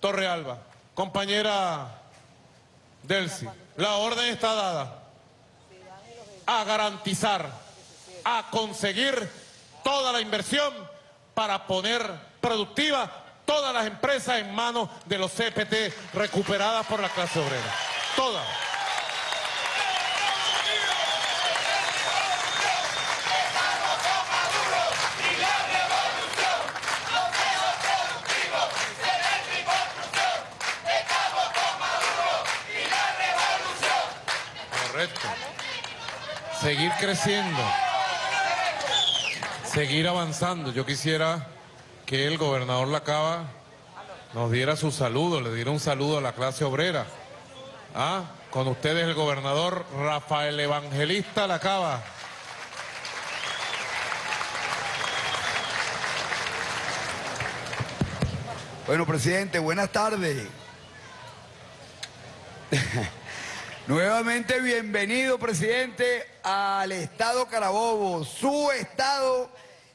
Torrealba, compañera Delcy, la orden está dada a garantizar, a conseguir toda la inversión para poner productiva todas las empresas en manos de los CPT recuperadas por la clase obrera. Todas. Correcto. Seguir creciendo. Seguir avanzando. Yo quisiera que el gobernador Lacaba nos diera su saludo, le diera un saludo a la clase obrera. ¿Ah? Con ustedes el gobernador Rafael Evangelista Lacaba. Bueno, presidente, buenas tardes. Nuevamente bienvenido, presidente, al Estado Carabobo, su Estado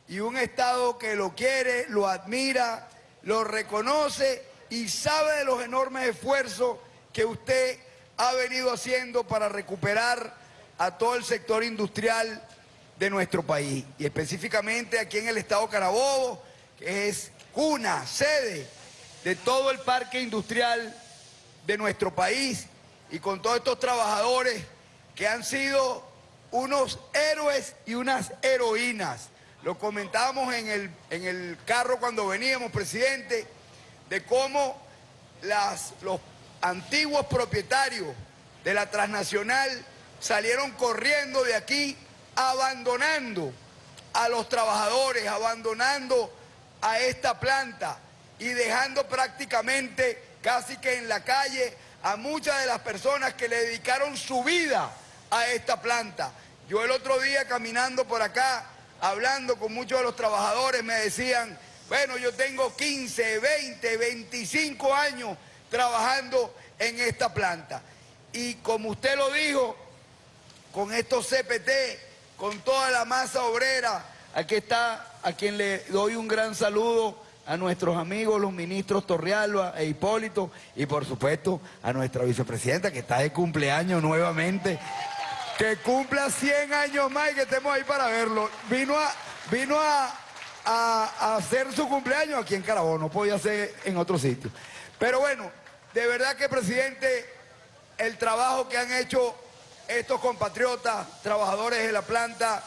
y un Estado que lo quiere, lo admira, lo reconoce y sabe de los enormes esfuerzos que usted ha venido haciendo para recuperar a todo el sector industrial de nuestro país. Y específicamente aquí en el estado Carabobo, que es cuna, sede de todo el parque industrial de nuestro país y con todos estos trabajadores que han sido unos héroes y unas heroínas. Lo comentábamos en el, en el carro cuando veníamos, presidente, de cómo las, los antiguos propietarios de la transnacional salieron corriendo de aquí, abandonando a los trabajadores, abandonando a esta planta y dejando prácticamente casi que en la calle a muchas de las personas que le dedicaron su vida a esta planta. Yo el otro día caminando por acá, hablando con muchos de los trabajadores, me decían, bueno, yo tengo 15, 20, 25 años trabajando en esta planta. Y como usted lo dijo, con estos CPT, con toda la masa obrera, aquí está a quien le doy un gran saludo, a nuestros amigos, los ministros Torrealba e Hipólito, y por supuesto a nuestra vicepresidenta que está de cumpleaños nuevamente, que cumpla 100 años más y que estemos ahí para verlo. Vino a, vino a, hacer su cumpleaños aquí en Carabobo, no podía ser en otro sitio. Pero bueno, de verdad que presidente, el trabajo que han hecho estos compatriotas, trabajadores de la planta,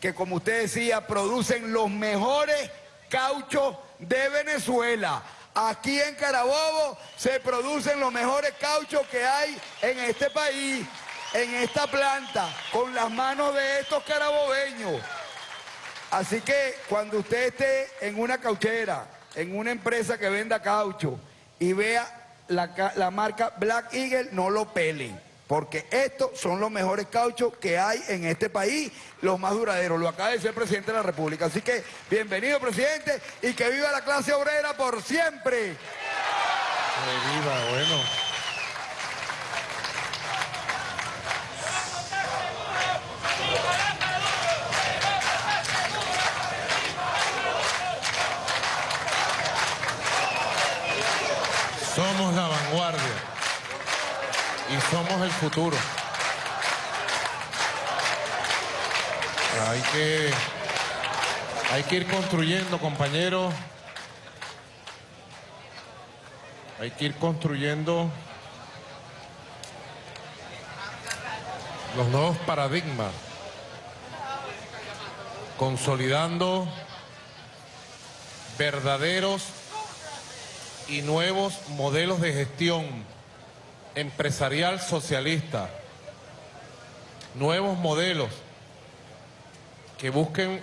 que como usted decía, producen los mejores cauchos de Venezuela. Aquí en Carabobo se producen los mejores cauchos que hay en este país, en esta planta, con las manos de estos carabobeños. Así que cuando usted esté en una cauchera, en una empresa que venda caucho y vea la, la marca Black Eagle, no lo pelen porque estos son los mejores cauchos que hay en este país, los más duraderos. Lo acaba de decir el presidente de la República. Así que bienvenido, presidente, y que viva la clase obrera por siempre. Que viva, bueno. Somos la vanguardia y somos el futuro. Hay que, hay que ir construyendo, compañeros. Hay que ir construyendo los nuevos paradigmas, consolidando verdaderos y nuevos modelos de gestión empresarial socialista, nuevos modelos que busquen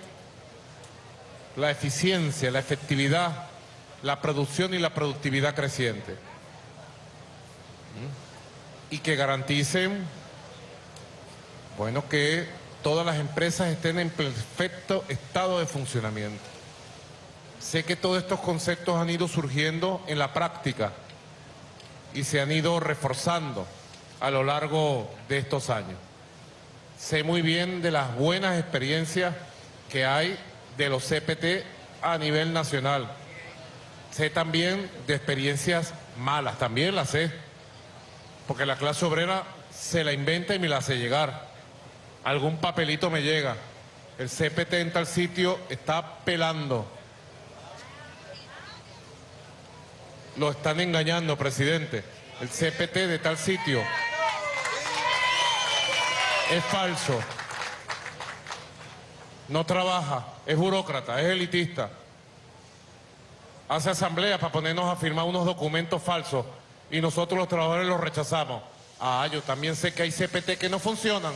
la eficiencia, la efectividad, la producción y la productividad creciente. ¿Mm? Y que garanticen, bueno, que todas las empresas estén en perfecto estado de funcionamiento. Sé que todos estos conceptos han ido surgiendo en la práctica, y se han ido reforzando a lo largo de estos años. Sé muy bien de las buenas experiencias que hay de los CPT a nivel nacional. Sé también de experiencias malas, también las sé, porque la clase obrera se la inventa y me la hace llegar. Algún papelito me llega. El CPT en tal sitio está pelando Lo están engañando, presidente. El CPT de tal sitio es falso. No trabaja, es burócrata, es elitista. Hace asamblea para ponernos a firmar unos documentos falsos y nosotros los trabajadores los rechazamos. Ah, yo también sé que hay CPT que no funcionan.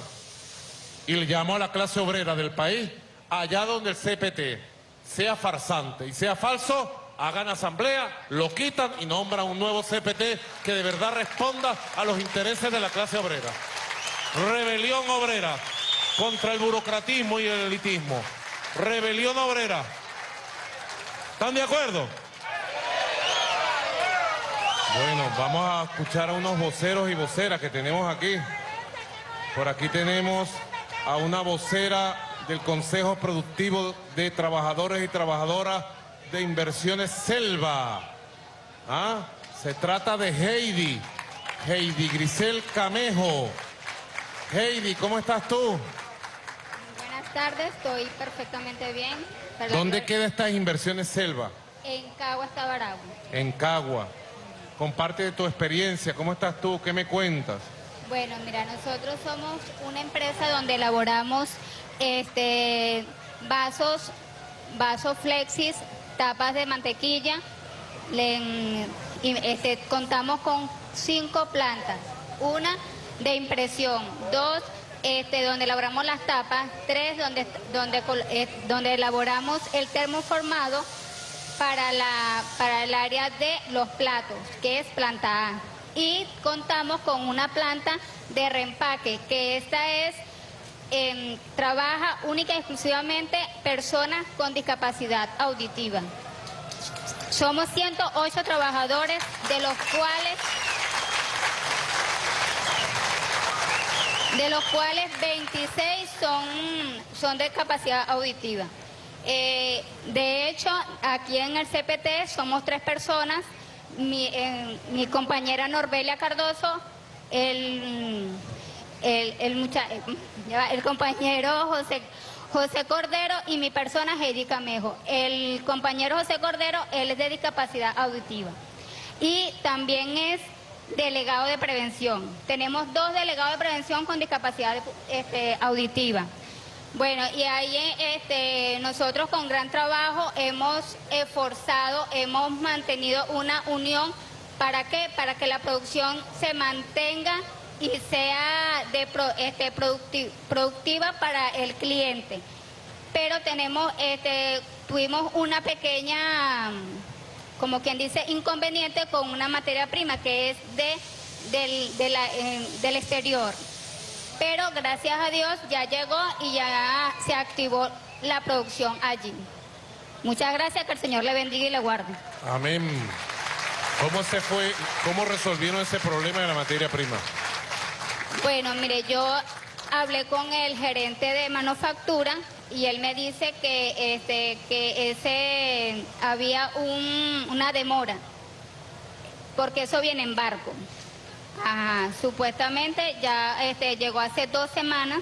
Y le llamo a la clase obrera del país, allá donde el CPT sea farsante y sea falso, hagan asamblea, lo quitan y nombran un nuevo CPT que de verdad responda a los intereses de la clase obrera. Rebelión obrera contra el burocratismo y el elitismo. Rebelión obrera. ¿Están de acuerdo? Bueno, vamos a escuchar a unos voceros y voceras que tenemos aquí. Por aquí tenemos a una vocera del Consejo Productivo de Trabajadores y Trabajadoras de Inversiones Selva. Ah, se trata de Heidi. Heidi Grisel Camejo. Heidi, ¿cómo estás tú? Buenas tardes, estoy perfectamente bien. Perdón, ¿Dónde yo- queda estas inversiones Selva? En Cagua, Baragua. En Cagua. Comparte de tu experiencia. ¿Cómo estás tú? ¿Qué me cuentas? Bueno, mira, nosotros somos una empresa donde elaboramos este vasos, vasos flexis, tapas de mantequilla. Este, contamos con cinco plantas. Una de impresión, dos este, donde elaboramos las tapas, tres donde, donde, eh, donde elaboramos el termoformado para, la, para el área de los platos, que es planta A. Y contamos con una planta de reempaque, que esta es, em, trabaja única y exclusivamente personas con discapacidad auditiva. Somos 108 trabajadores, de los cuales de los cuales 26 son, son de capacidad auditiva. Eh, de hecho, aquí en el CPT somos tres personas, mi, eh, mi compañera Norbelia Cardoso, el, el, el, mucha- eh, el compañero José, José Cordero y mi persona Heidi Camejo. El compañero José Cordero, él es de discapacidad auditiva. Y también es delegado de prevención. Tenemos dos delegados de prevención con discapacidad este, auditiva. Bueno, y ahí este, nosotros con gran trabajo hemos esforzado, hemos mantenido una unión. ¿Para qué? Para que la producción se mantenga y sea de este, producti- productiva para el cliente. Pero tenemos, este, tuvimos una pequeña como quien dice, inconveniente con una materia prima que es de, eh, del exterior. Pero gracias a Dios ya llegó y ya se activó la producción allí. Muchas gracias, que el Señor le bendiga y le guarde. Amén. ¿Cómo se fue, cómo resolvieron ese problema de la materia prima? Bueno, mire, yo hablé con el gerente de manufactura y él me dice que este que ese había un- una demora porque eso viene en barco. Ajá, supuestamente ya este, llegó hace dos semanas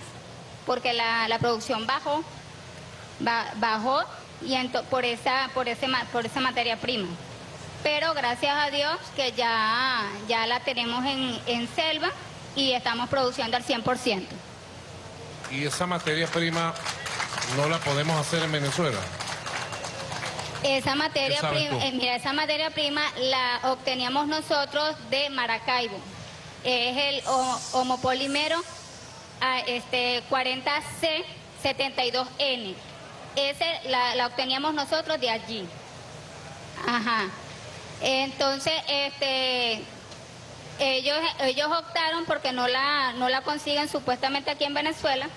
porque la, la producción bajó, ba- bajó y por esa por ese por esa materia prima. Pero gracias a Dios que ya, ya la tenemos en, en selva y estamos produciendo al 100%. Y esa materia prima no la podemos hacer en Venezuela. Esa materia ¿Qué sabes prima, eh, mira, esa materia prima la obteníamos nosotros de Maracaibo. Es el ho- homopolímero ah, este, 40C72N. Ese la, la obteníamos nosotros de allí. Ajá. Entonces, este, ellos, ellos optaron porque no la, no la consiguen supuestamente aquí en Venezuela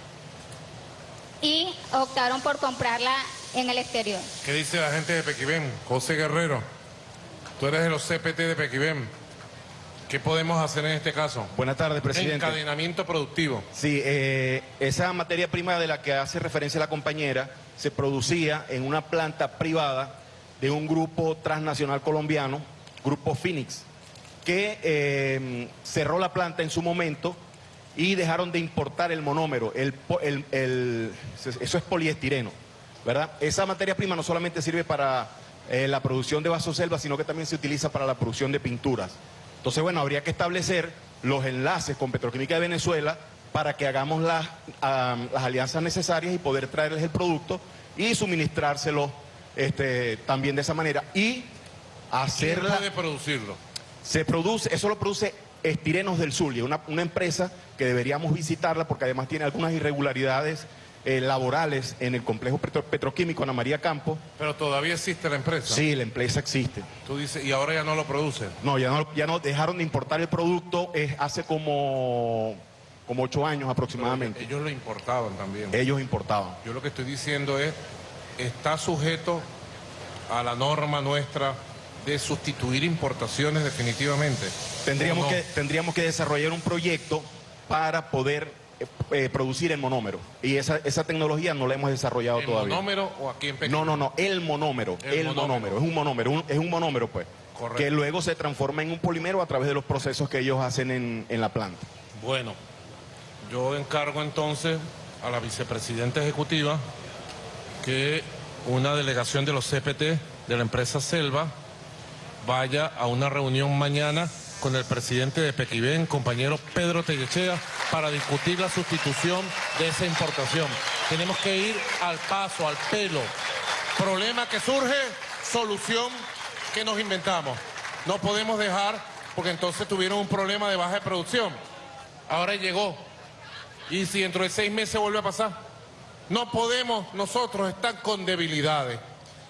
y optaron por comprarla en el exterior. ¿Qué dice la gente de Pequibén? José Guerrero, tú eres de los CPT de Pequibén. ¿Qué podemos hacer en este caso? Buenas tardes, presidente. Encadenamiento productivo. Sí, eh, esa materia prima de la que hace referencia la compañera se producía en una planta privada de un grupo transnacional colombiano, Grupo Phoenix, que eh, cerró la planta en su momento y dejaron de importar el monómero. El, el- el- eso es poliestireno, ¿verdad? Esa materia prima no solamente sirve para eh, la producción de vasoselva, sino que también se utiliza para la producción de pinturas. Entonces, bueno, habría que establecer los enlaces con Petroquímica de Venezuela para que hagamos las, las alianzas necesarias y poder traerles el producto y suministrárselo este, también de esa manera. Y ¿Quién hacerla... puede producirlo? Se produce, eso lo produce Estirenos del Zulia, una, una empresa que deberíamos visitarla porque además tiene algunas irregularidades eh, laborales en el complejo petro- petroquímico Ana María Campos. Pero todavía existe la empresa. Sí, la empresa existe. Tú dices, y ahora ya no lo producen. No, ya no, ya no dejaron de importar el producto eh, hace como, como ocho años aproximadamente. Ellos lo importaban también. Ellos importaban. Yo lo que estoy diciendo es, está sujeto a la norma nuestra de sustituir importaciones definitivamente. Tendríamos, que, tendríamos que desarrollar un proyecto para poder eh, eh, producir el monómero. Y esa, esa tecnología no la hemos desarrollado ¿El todavía. monómero o aquí en Pekín? No, no, no, el monómero, El el, monómero. monómero. es un monómero, un- es un monómero pues. que luego se transforma en un polímero a través de los procesos que ellos hacen en, en la planta. Bueno, yo encargo entonces a la vicepresidenta ejecutiva que una delegación de los CPT de la empresa Selva vaya a una reunión mañana con el presidente de Pequibén, compañero Pedro Tellechea, para discutir la sustitución de esa importación. Tenemos que ir al paso, al pelo. Problema que surge, solución que nos inventamos. No podemos dejar, porque entonces tuvieron un problema de baja de producción. Ahora llegó. Y si dentro de seis meses vuelve a pasar, no podemos nosotros estar con debilidades.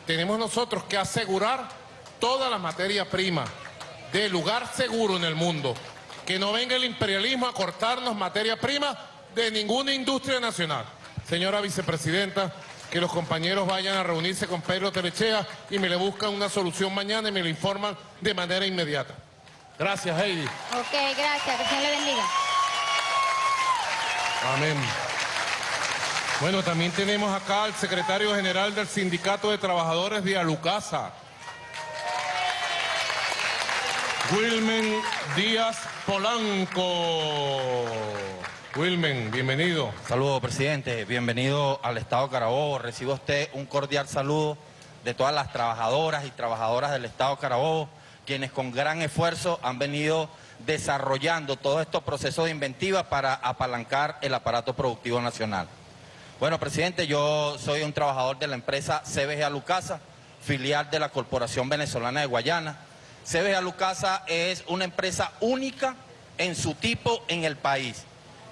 Tenemos nosotros que asegurar toda la materia prima de lugar seguro en el mundo. Que no venga el imperialismo a cortarnos materia prima de ninguna industria nacional. Señora vicepresidenta, que los compañeros vayan a reunirse con Pedro Terechea y me le buscan una solución mañana y me lo informan de manera inmediata. Gracias, Heidi. Ok, gracias. Que Dios le bendiga. Amén. Bueno, también tenemos acá al secretario general del Sindicato de Trabajadores de Alucasa, Wilmen Díaz Polanco. Wilmen, bienvenido. Saludos, presidente. Bienvenido al Estado Carabobo. Recibe usted un cordial saludo de todas las trabajadoras y trabajadoras del Estado Carabobo, quienes con gran esfuerzo han venido desarrollando todos estos procesos de inventiva para apalancar el aparato productivo nacional. Bueno, presidente, yo soy un trabajador de la empresa CBG Alucasa, filial de la Corporación Venezolana de Guayana. CBG Alucasa es una empresa única en su tipo en el país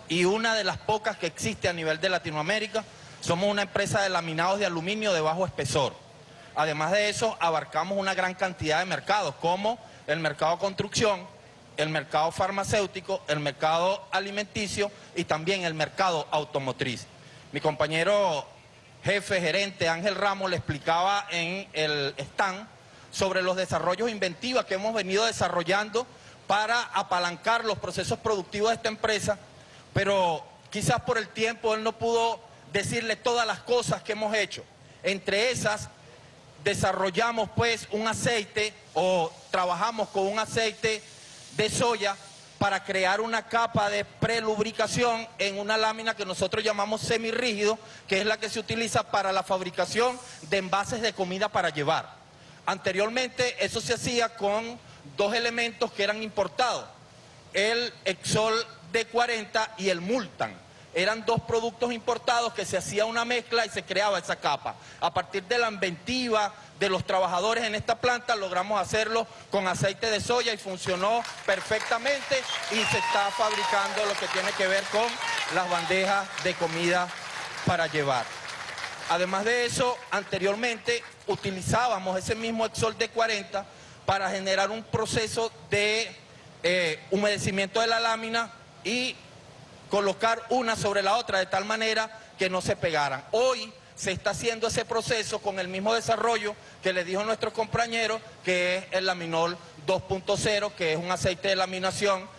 y una de las pocas que existe a nivel de Latinoamérica. Somos una empresa de laminados de aluminio de bajo espesor. Además de eso, abarcamos una gran cantidad de mercados, como el mercado construcción, el mercado farmacéutico, el mercado alimenticio y también el mercado automotriz. Mi compañero jefe, gerente Ángel Ramos le explicaba en el stand sobre los desarrollos inventivos que hemos venido desarrollando para apalancar los procesos productivos de esta empresa, pero quizás por el tiempo él no pudo decirle todas las cosas que hemos hecho. Entre esas, desarrollamos pues un aceite o trabajamos con un aceite de soya para crear una capa de prelubricación en una lámina que nosotros llamamos semirrígido, que es la que se utiliza para la fabricación de envases de comida para llevar. Anteriormente eso se hacía con dos elementos que eran importados, el Exol D40 y el Multan. Eran dos productos importados que se hacía una mezcla y se creaba esa capa. A partir de la inventiva de los trabajadores en esta planta logramos hacerlo con aceite de soya y funcionó perfectamente y se está fabricando lo que tiene que ver con las bandejas de comida para llevar. Además de eso, anteriormente utilizábamos ese mismo Exol de 40 para generar un proceso de eh, humedecimiento de la lámina y colocar una sobre la otra de tal manera que no se pegaran. Hoy se está haciendo ese proceso con el mismo desarrollo que le dijo nuestro compañero, que es el laminol 2.0, que es un aceite de laminación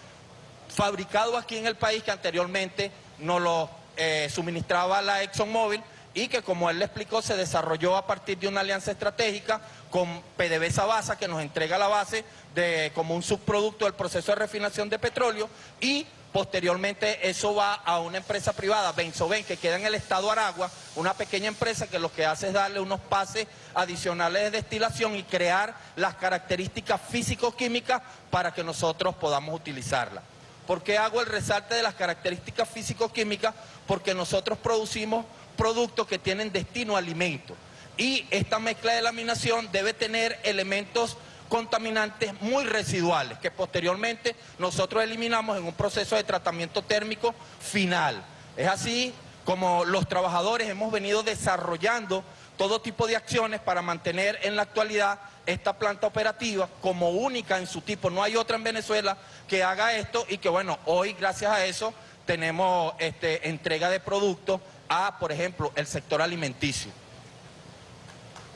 fabricado aquí en el país que anteriormente nos lo eh, suministraba la ExxonMobil y que como él le explicó se desarrolló a partir de una alianza estratégica con PDVSA Basa que nos entrega la base de, como un subproducto del proceso de refinación de petróleo y posteriormente eso va a una empresa privada, Benzoven, que queda en el estado Aragua, una pequeña empresa que lo que hace es darle unos pases adicionales de destilación y crear las características físico-químicas para que nosotros podamos utilizarla. ¿Por qué hago el resalte de las características físico-químicas? Porque nosotros producimos productos que tienen destino a alimento. Y esta mezcla de laminación debe tener elementos contaminantes muy residuales que posteriormente nosotros eliminamos en un proceso de tratamiento térmico final. Es así como los trabajadores hemos venido desarrollando todo tipo de acciones para mantener en la actualidad esta planta operativa como única en su tipo. No hay otra en Venezuela que haga esto y que bueno, hoy gracias a eso tenemos este, entrega de productos a, por ejemplo, el sector alimenticio.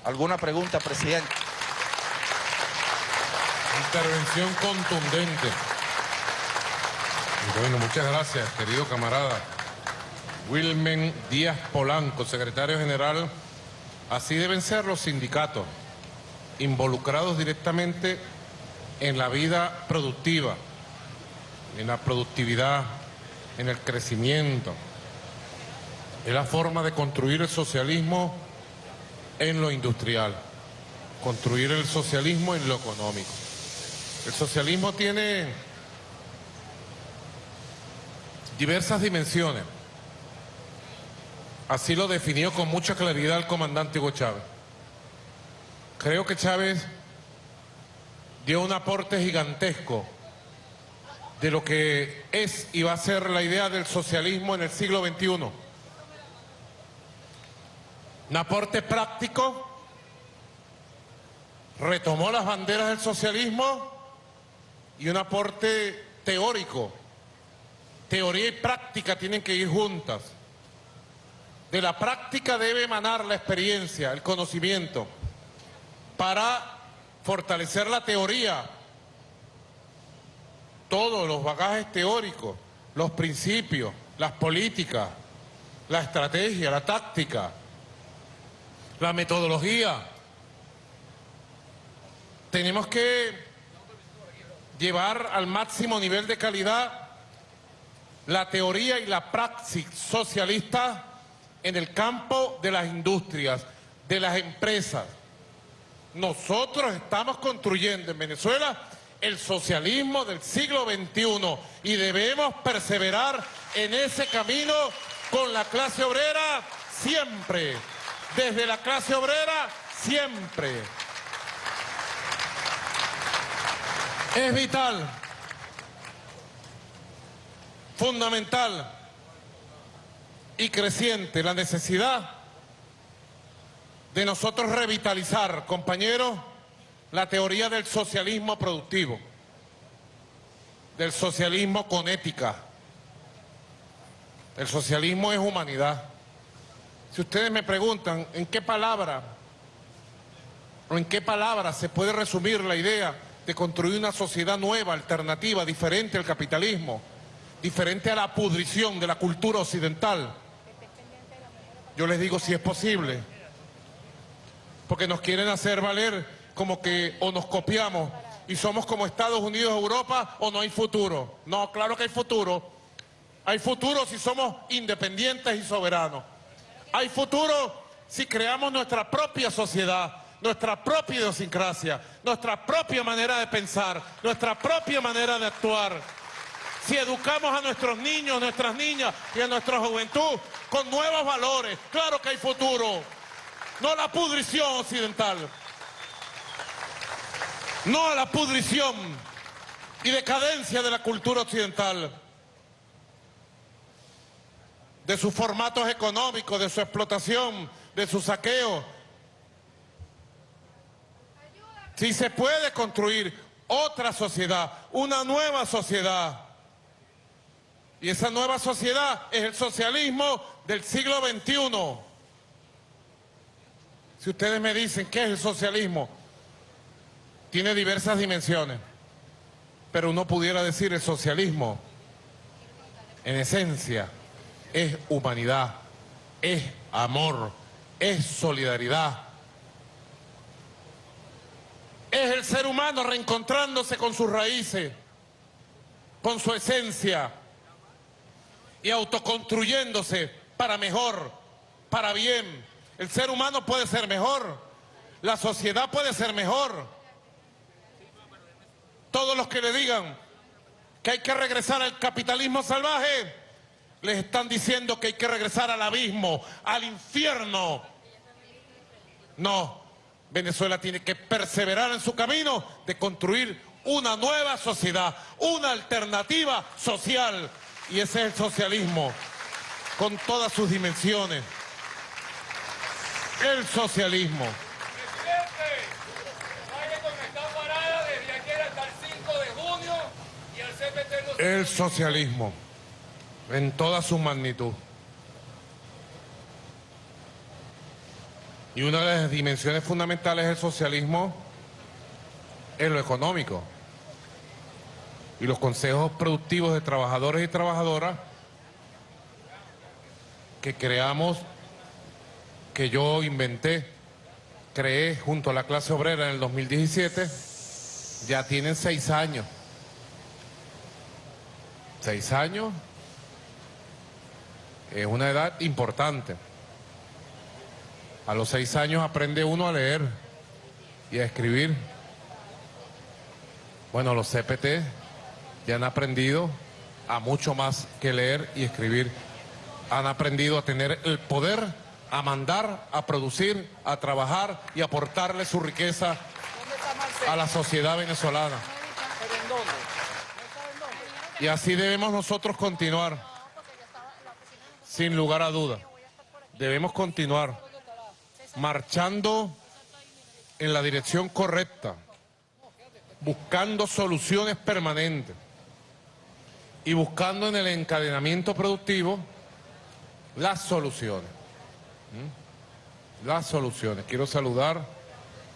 ¿Alguna pregunta, presidente? Intervención contundente. Bueno, muchas gracias, querido camarada. Wilmen Díaz Polanco, secretario general. Así deben ser los sindicatos, involucrados directamente en la vida productiva, en la productividad, en el crecimiento. Es la forma de construir el socialismo en lo industrial, construir el socialismo en lo económico. El socialismo tiene diversas dimensiones. Así lo definió con mucha claridad el comandante Hugo Chávez. Creo que Chávez dio un aporte gigantesco de lo que es y va a ser la idea del socialismo en el siglo XXI. Un aporte práctico, retomó las banderas del socialismo y un aporte teórico. Teoría y práctica tienen que ir juntas. De la práctica debe emanar la experiencia, el conocimiento, para fortalecer la teoría, todos los bagajes teóricos, los principios, las políticas, la estrategia, la táctica, la metodología. Tenemos que llevar al máximo nivel de calidad la teoría y la praxis socialista en el campo de las industrias, de las empresas. Nosotros estamos construyendo en Venezuela el socialismo del siglo XXI y debemos perseverar en ese camino con la clase obrera siempre, desde la clase obrera siempre. Es vital, fundamental y creciente la necesidad de nosotros revitalizar, compañeros, la teoría del socialismo productivo, del socialismo con ética. El socialismo es humanidad. Si ustedes me preguntan en qué palabra o en qué palabra se puede resumir la idea de construir una sociedad nueva, alternativa, diferente al capitalismo, diferente a la pudrición de la cultura occidental, yo les digo si es posible, porque nos quieren hacer valer como que o nos copiamos y somos como Estados Unidos, Europa, o no hay futuro. No, claro que hay futuro. Hay futuro si somos independientes y soberanos. Hay futuro si creamos nuestra propia sociedad, nuestra propia idiosincrasia, nuestra propia manera de pensar, nuestra propia manera de actuar. Si educamos a nuestros niños, nuestras niñas y a nuestra juventud con nuevos valores, claro que hay futuro. No la pudrición occidental. No a la pudrición y decadencia de la cultura occidental. De sus formatos económicos, de su explotación, de su saqueo. Si se puede construir otra sociedad, una nueva sociedad. Y esa nueva sociedad es el socialismo del siglo XXI. Si ustedes me dicen qué es el socialismo, tiene diversas dimensiones. Pero uno pudiera decir el socialismo, en esencia, es humanidad, es amor, es solidaridad. Es el ser humano reencontrándose con sus raíces, con su esencia y autoconstruyéndose para mejor, para bien. El ser humano puede ser mejor, la sociedad puede ser mejor. Todos los que le digan que hay que regresar al capitalismo salvaje, les están diciendo que hay que regresar al abismo, al infierno. No, Venezuela tiene que perseverar en su camino de construir una nueva sociedad, una alternativa social. Y ese es el socialismo, con todas sus dimensiones. El socialismo. El socialismo, en toda su magnitud. Y una de las dimensiones fundamentales del socialismo es lo económico. Y los consejos productivos de trabajadores y trabajadoras que creamos, que yo inventé, creé junto a la clase obrera en el 2017, ya tienen seis años. Seis años es una edad importante. A los seis años aprende uno a leer y a escribir. Bueno, los CPT ya han aprendido a mucho más que leer y escribir. Han aprendido a tener el poder, a mandar, a producir, a trabajar y aportarle su riqueza a la sociedad venezolana. Y así debemos nosotros continuar, sin lugar a duda. Debemos continuar marchando en la dirección correcta, buscando soluciones permanentes y buscando en el encadenamiento productivo las soluciones. Las soluciones. Quiero saludar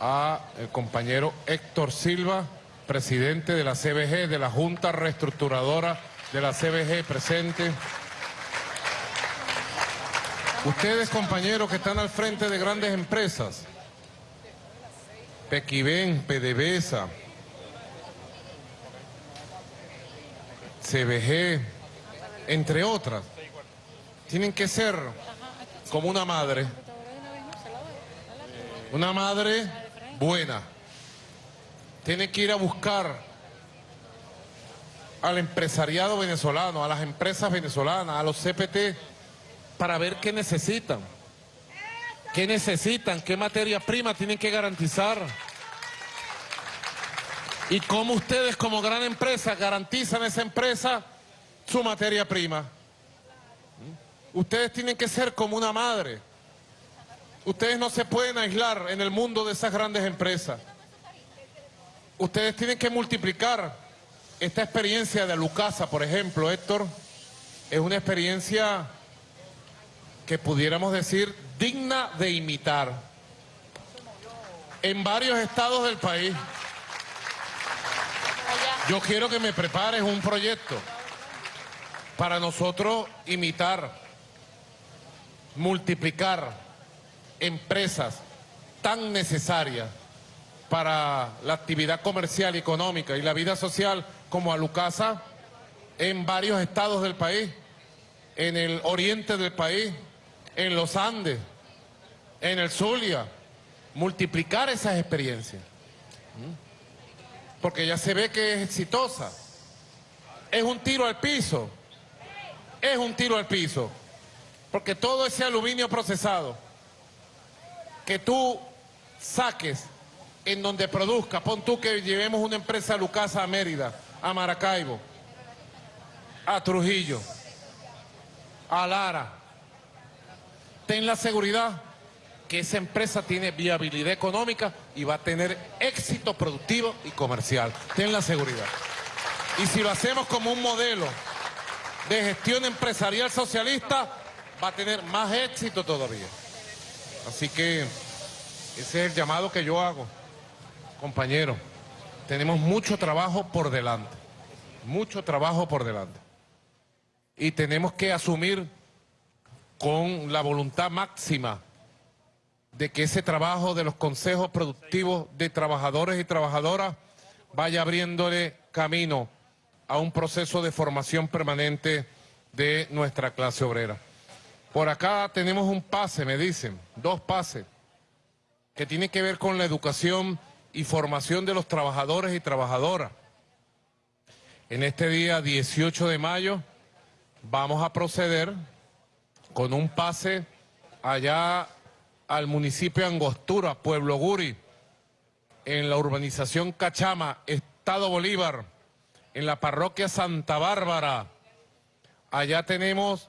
a el compañero Héctor Silva, presidente de la CBG, de la Junta Reestructuradora de la CBG presente. Ustedes, compañeros, que están al frente de grandes empresas, Pequiven, PDVSA, CBG, entre otras, tienen que ser como una madre, una madre buena. Tiene que ir a buscar al empresariado venezolano, a las empresas venezolanas, a los CPT, para ver qué necesitan. ¿Qué necesitan? ¿Qué materia prima tienen que garantizar? ¿Y cómo ustedes como gran empresa garantizan a esa empresa su materia prima? Ustedes tienen que ser como una madre. Ustedes no se pueden aislar en el mundo de esas grandes empresas. Ustedes tienen que multiplicar esta experiencia de Lucasa, por ejemplo, Héctor, es una experiencia que pudiéramos decir digna de imitar en varios estados del país. Yo quiero que me prepares un proyecto para nosotros imitar, multiplicar empresas tan necesarias para la actividad comercial económica y la vida social como Alucasa en varios estados del país, en el oriente del país, en los Andes, en el Zulia, multiplicar esas experiencias. Porque ya se ve que es exitosa. Es un tiro al piso. Es un tiro al piso. Porque todo ese aluminio procesado que tú saques en donde produzca, pon tú que llevemos una empresa Lucasa a Mérida, a Maracaibo, a Trujillo, a Lara, ten la seguridad que esa empresa tiene viabilidad económica y va a tener éxito productivo y comercial. Ten la seguridad. Y si lo hacemos como un modelo de gestión empresarial socialista, va a tener más éxito todavía. Así que ese es el llamado que yo hago, compañero. Tenemos mucho trabajo por delante, mucho trabajo por delante. Y tenemos que asumir con la voluntad máxima de que ese trabajo de los consejos productivos de trabajadores y trabajadoras vaya abriéndole camino a un proceso de formación permanente de nuestra clase obrera. Por acá tenemos un pase, me dicen, dos pases, que tiene que ver con la educación y formación de los trabajadores y trabajadoras. En este día 18 de mayo vamos a proceder con un pase allá al municipio de Angostura, Pueblo Guri, en la urbanización Cachama, Estado Bolívar, en la parroquia Santa Bárbara. Allá tenemos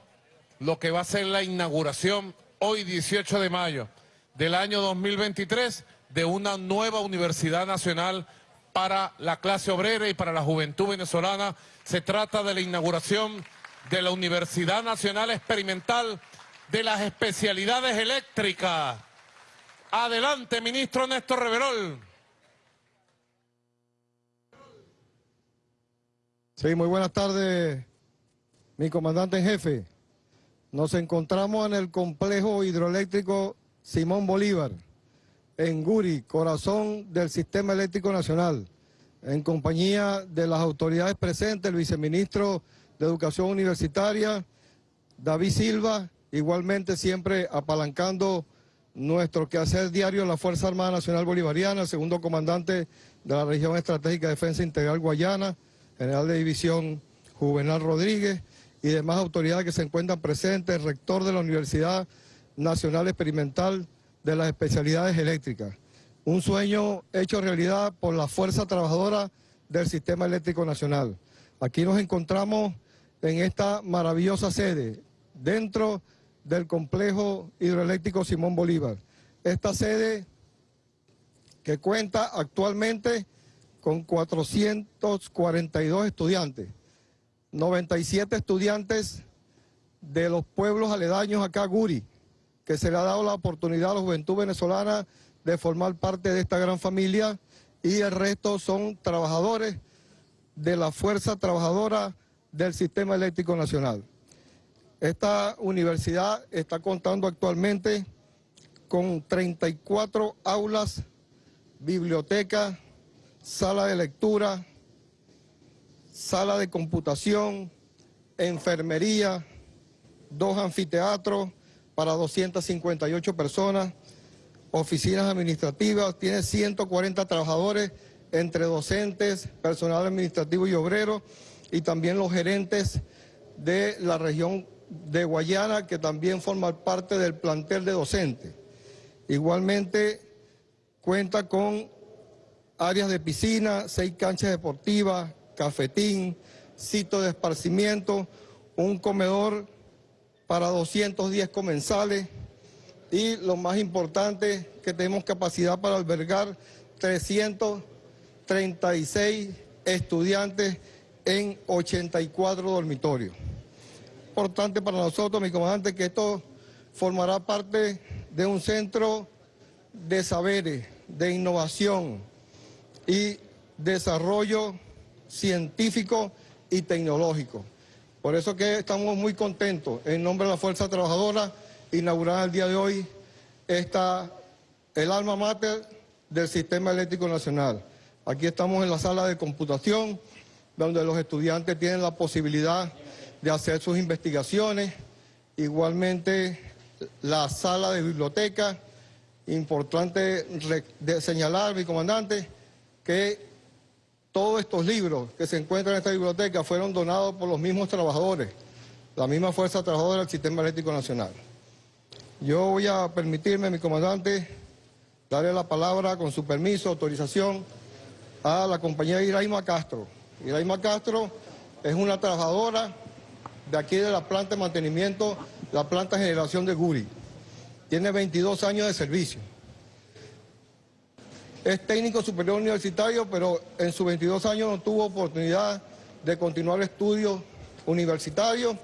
lo que va a ser la inauguración hoy 18 de mayo del año 2023 de una nueva Universidad Nacional para la clase obrera y para la juventud venezolana. Se trata de la inauguración de la Universidad Nacional Experimental de las Especialidades Eléctricas. Adelante, ministro Néstor Reverol. Sí, muy buenas tardes, mi comandante en jefe. Nos encontramos en el complejo hidroeléctrico Simón Bolívar, en Guri, corazón del Sistema Eléctrico Nacional. en compañía de las autoridades presentes, el viceministro de Educación Universitaria, David Silva, igualmente siempre apalancando nuestro quehacer diario en la Fuerza Armada Nacional Bolivariana, segundo comandante de la Región Estratégica de Defensa Integral Guayana, general de división Juvenal Rodríguez y demás autoridades que se encuentran presentes, rector de la Universidad Nacional Experimental de las Especialidades Eléctricas. Un sueño hecho realidad por la fuerza trabajadora del Sistema Eléctrico Nacional. Aquí nos encontramos en esta maravillosa sede, dentro del complejo hidroeléctrico Simón Bolívar. Esta sede que cuenta actualmente con 442 estudiantes, 97 estudiantes de los pueblos aledaños acá, Guri, que se le ha dado la oportunidad a la juventud venezolana de formar parte de esta gran familia y el resto son trabajadores de la fuerza trabajadora del Sistema Eléctrico Nacional. Esta universidad está contando actualmente con 34 aulas, biblioteca, sala de lectura, sala de computación, enfermería, dos anfiteatros para 258 personas, oficinas administrativas, tiene 140 trabajadores entre docentes, personal administrativo y obrero, y también los gerentes de la región de Guayana, que también forman parte del plantel de docentes. Igualmente cuenta con áreas de piscina, seis canchas deportivas, cafetín, sitio de esparcimiento, un comedor para 210 comensales y lo más importante, que tenemos capacidad para albergar 336 estudiantes en 84 dormitorios importante para nosotros, mi comandante, que esto formará parte de un centro de saberes, de innovación y desarrollo científico y tecnológico. Por eso que estamos muy contentos, en nombre de la Fuerza Trabajadora, inaugurar el día de hoy esta, el alma mater del Sistema Eléctrico Nacional. Aquí estamos en la sala de computación, donde los estudiantes tienen la posibilidad de hacer sus investigaciones. Igualmente la sala de biblioteca, importante señalar, mi comandante, que todos estos libros que se encuentran en esta biblioteca fueron donados por los mismos trabajadores, la misma fuerza trabajadora del Sistema Eléctrico Nacional. Yo voy a permitirme, mi comandante, darle la palabra con su permiso, autorización, a la compañera Iraima Castro. Iraima Castro es una trabajadora de aquí de la planta de mantenimiento, la planta de generación de Guri. Tiene 22 años de servicio. Es técnico superior universitario, pero en sus 22 años no tuvo oportunidad de continuar estudios universitarios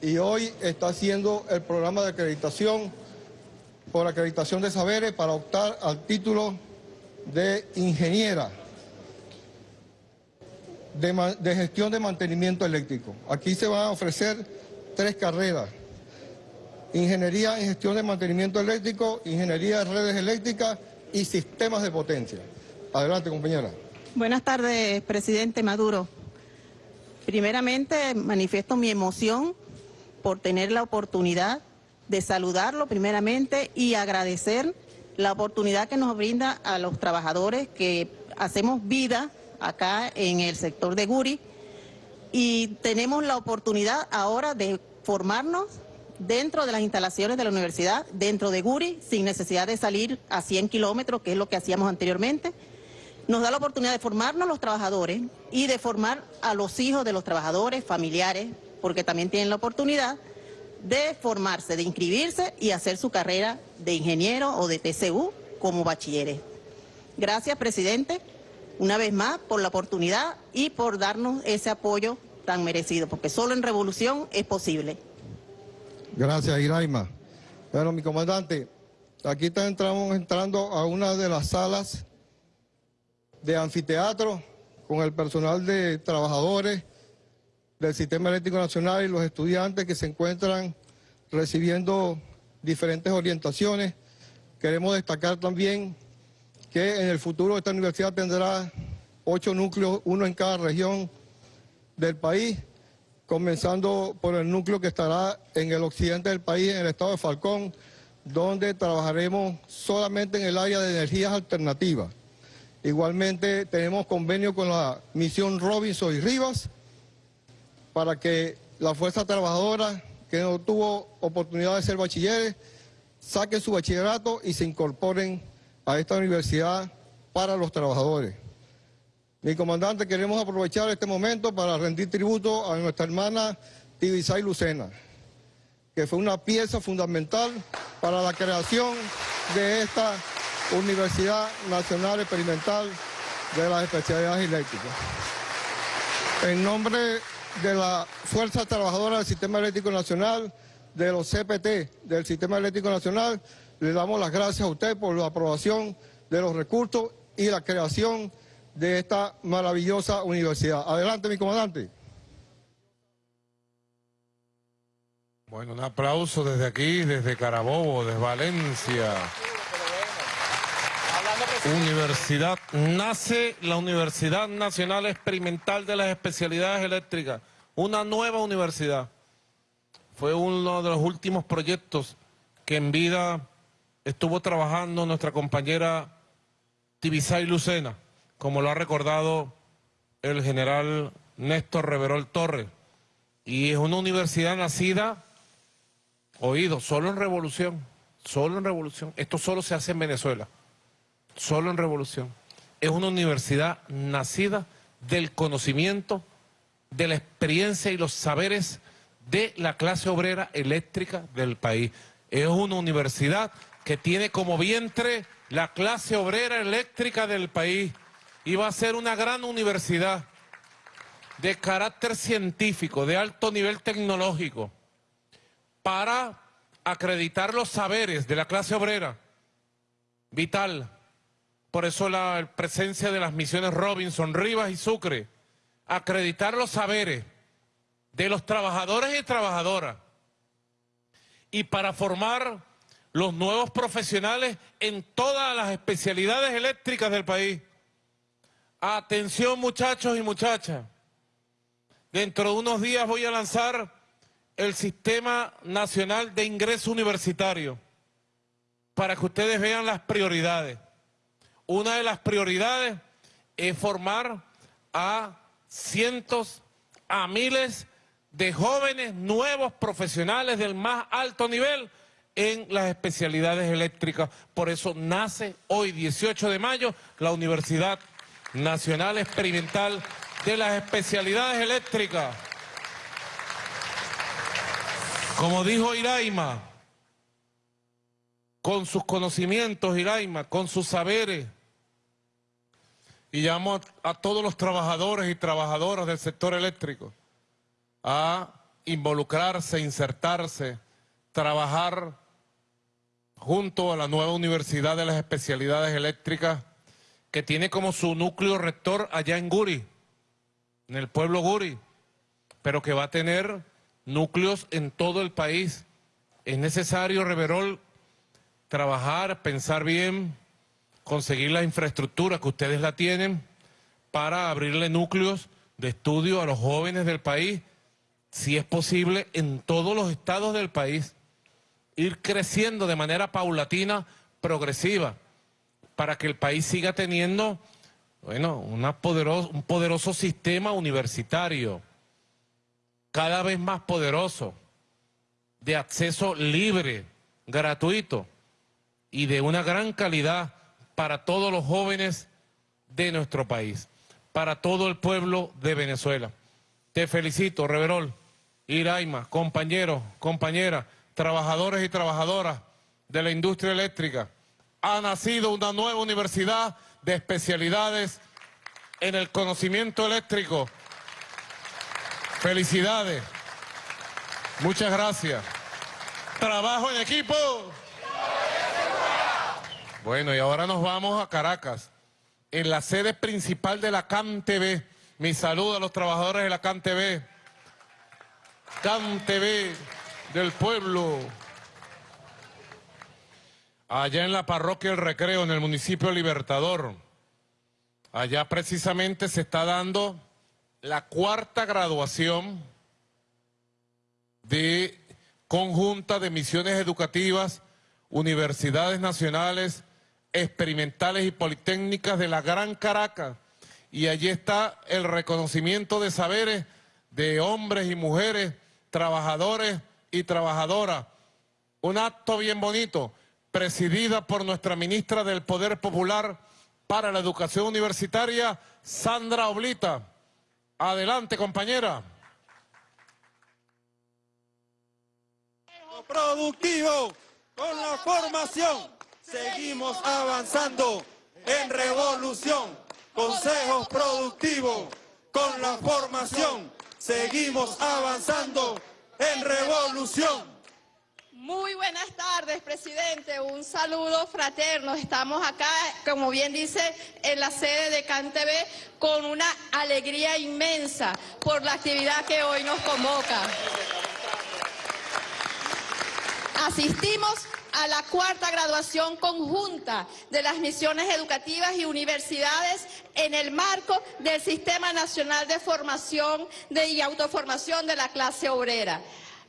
y hoy está haciendo el programa de acreditación por acreditación de saberes para optar al título de ingeniera de, gestión de mantenimiento eléctrico. Aquí se van a ofrecer tres carreras. Ingeniería en gestión de mantenimiento eléctrico, ingeniería de redes eléctricas y sistemas de potencia. Adelante, compañera. Buenas tardes, presidente Maduro. Primeramente, manifiesto mi emoción por tener la oportunidad de saludarlo primeramente y agradecer la oportunidad que nos brinda a los trabajadores que hacemos vida acá en el sector de Guri y tenemos la oportunidad ahora de formarnos dentro de las instalaciones de la universidad, dentro de Guri, sin necesidad de salir a 100 kilómetros, que es lo que hacíamos anteriormente. Nos da la oportunidad de formarnos los trabajadores y de formar a los hijos de los trabajadores, familiares, porque también tienen la oportunidad de formarse, de inscribirse y hacer su carrera de ingeniero o de TCU como bachilleres. Gracias, presidente una vez más por la oportunidad y por darnos ese apoyo tan merecido, porque solo en revolución es posible. Gracias, Iraima. Bueno, mi comandante, aquí estamos entrando a una de las salas de anfiteatro con el personal de trabajadores del Sistema Eléctrico Nacional y los estudiantes que se encuentran recibiendo diferentes orientaciones. Queremos destacar también que en el futuro esta universidad tendrá ocho núcleos, uno en cada región del país, comenzando por el núcleo que estará en el occidente del país, en el estado de Falcón, donde trabajaremos solamente en el área de energías alternativas. Igualmente tenemos convenio con la misión Robinson y Rivas para que la fuerza trabajadora que no tuvo oportunidad de ser bachilleres saquen su bachillerato y se incorporen a esta universidad para los trabajadores. Mi comandante, queremos aprovechar este momento para rendir tributo a nuestra hermana Tibisay Lucena, que fue una pieza fundamental para la creación de esta Universidad Nacional Experimental de las Especialidades Eléctricas. En nombre de la Fuerza Trabajadora del Sistema Eléctrico Nacional, de los CPT del Sistema Eléctrico Nacional, le damos las gracias a usted por la aprobación de los recursos y la creación de esta maravillosa universidad. Adelante, mi comandante. Bueno, un aplauso desde aquí, desde Carabobo, desde Valencia. Universidad, nace la Universidad Nacional Experimental de las Especialidades Eléctricas, una nueva universidad. Fue uno de los últimos proyectos que en vida estuvo trabajando nuestra compañera Tibisay Lucena, como lo ha recordado el general Néstor Reverol Torres. Y es una universidad nacida, oído, solo en revolución, solo en revolución. Esto solo se hace en Venezuela solo en revolución. Es una universidad nacida del conocimiento, de la experiencia y los saberes de la clase obrera eléctrica del país. Es una universidad que tiene como vientre la clase obrera eléctrica del país y va a ser una gran universidad de carácter científico, de alto nivel tecnológico, para acreditar los saberes de la clase obrera vital. Por eso la presencia de las misiones Robinson, Rivas y Sucre, acreditar los saberes de los trabajadores y trabajadoras. Y para formar los nuevos profesionales en todas las especialidades eléctricas del país. Atención muchachos y muchachas, dentro de unos días voy a lanzar el Sistema Nacional de Ingreso Universitario para que ustedes vean las prioridades una de las prioridades es formar a cientos, a miles de jóvenes nuevos profesionales del más alto nivel en las especialidades eléctricas. Por eso nace hoy, 18 de mayo, la Universidad Nacional Experimental de las Especialidades Eléctricas. Como dijo Iraima, con sus conocimientos, Iraima, con sus saberes, y llamo a, todos los trabajadores y trabajadoras del sector eléctrico a involucrarse, insertarse, trabajar junto a la nueva Universidad de las Especialidades Eléctricas que tiene como su núcleo rector allá en Guri, en el pueblo Guri, pero que va a tener núcleos en todo el país. Es necesario, Reverol, trabajar, pensar bien, conseguir la infraestructura que ustedes la tienen para abrirle núcleos de estudio a los jóvenes del país, si es posible, en todos los estados del país, ir creciendo de manera paulatina, progresiva, para que el país siga teniendo, bueno, poderoso, un poderoso sistema universitario, cada vez más poderoso, de acceso libre, gratuito y de una gran calidad para todos los jóvenes de nuestro país, para todo el pueblo de Venezuela. Te felicito, Reverol, Iraima, compañeros, compañeras, trabajadores y trabajadoras de la industria eléctrica. Ha nacido una nueva universidad de especialidades en el conocimiento eléctrico. Felicidades. Muchas gracias. Trabajo en equipo. Bueno, y ahora nos vamos a Caracas, en la sede principal de la CAN TV. Mi saludo a los trabajadores de la CAN TV. Del pueblo. Allá en la parroquia El Recreo, en el municipio Libertador. Allá precisamente se está dando la cuarta graduación de conjunta de misiones educativas, universidades nacionales, experimentales y politécnicas de la Gran Caracas. Y allí está el reconocimiento de saberes de hombres y mujeres, trabajadores y trabajadoras. Un acto bien bonito, presidida por nuestra ministra del Poder Popular para la Educación Universitaria, Sandra Oblita. Adelante, compañera. Productivo, con la formación, seguimos avanzando en revolución. Consejos productivos, con la formación, seguimos avanzando en revolución. Muy buenas tardes, presidente. Un saludo fraterno. Estamos acá, como bien dice, en la sede de CanTV con una alegría inmensa por la actividad que hoy nos convoca. Asistimos a la cuarta graduación conjunta de las misiones educativas y universidades en el marco del Sistema Nacional de Formación y Autoformación de la Clase Obrera.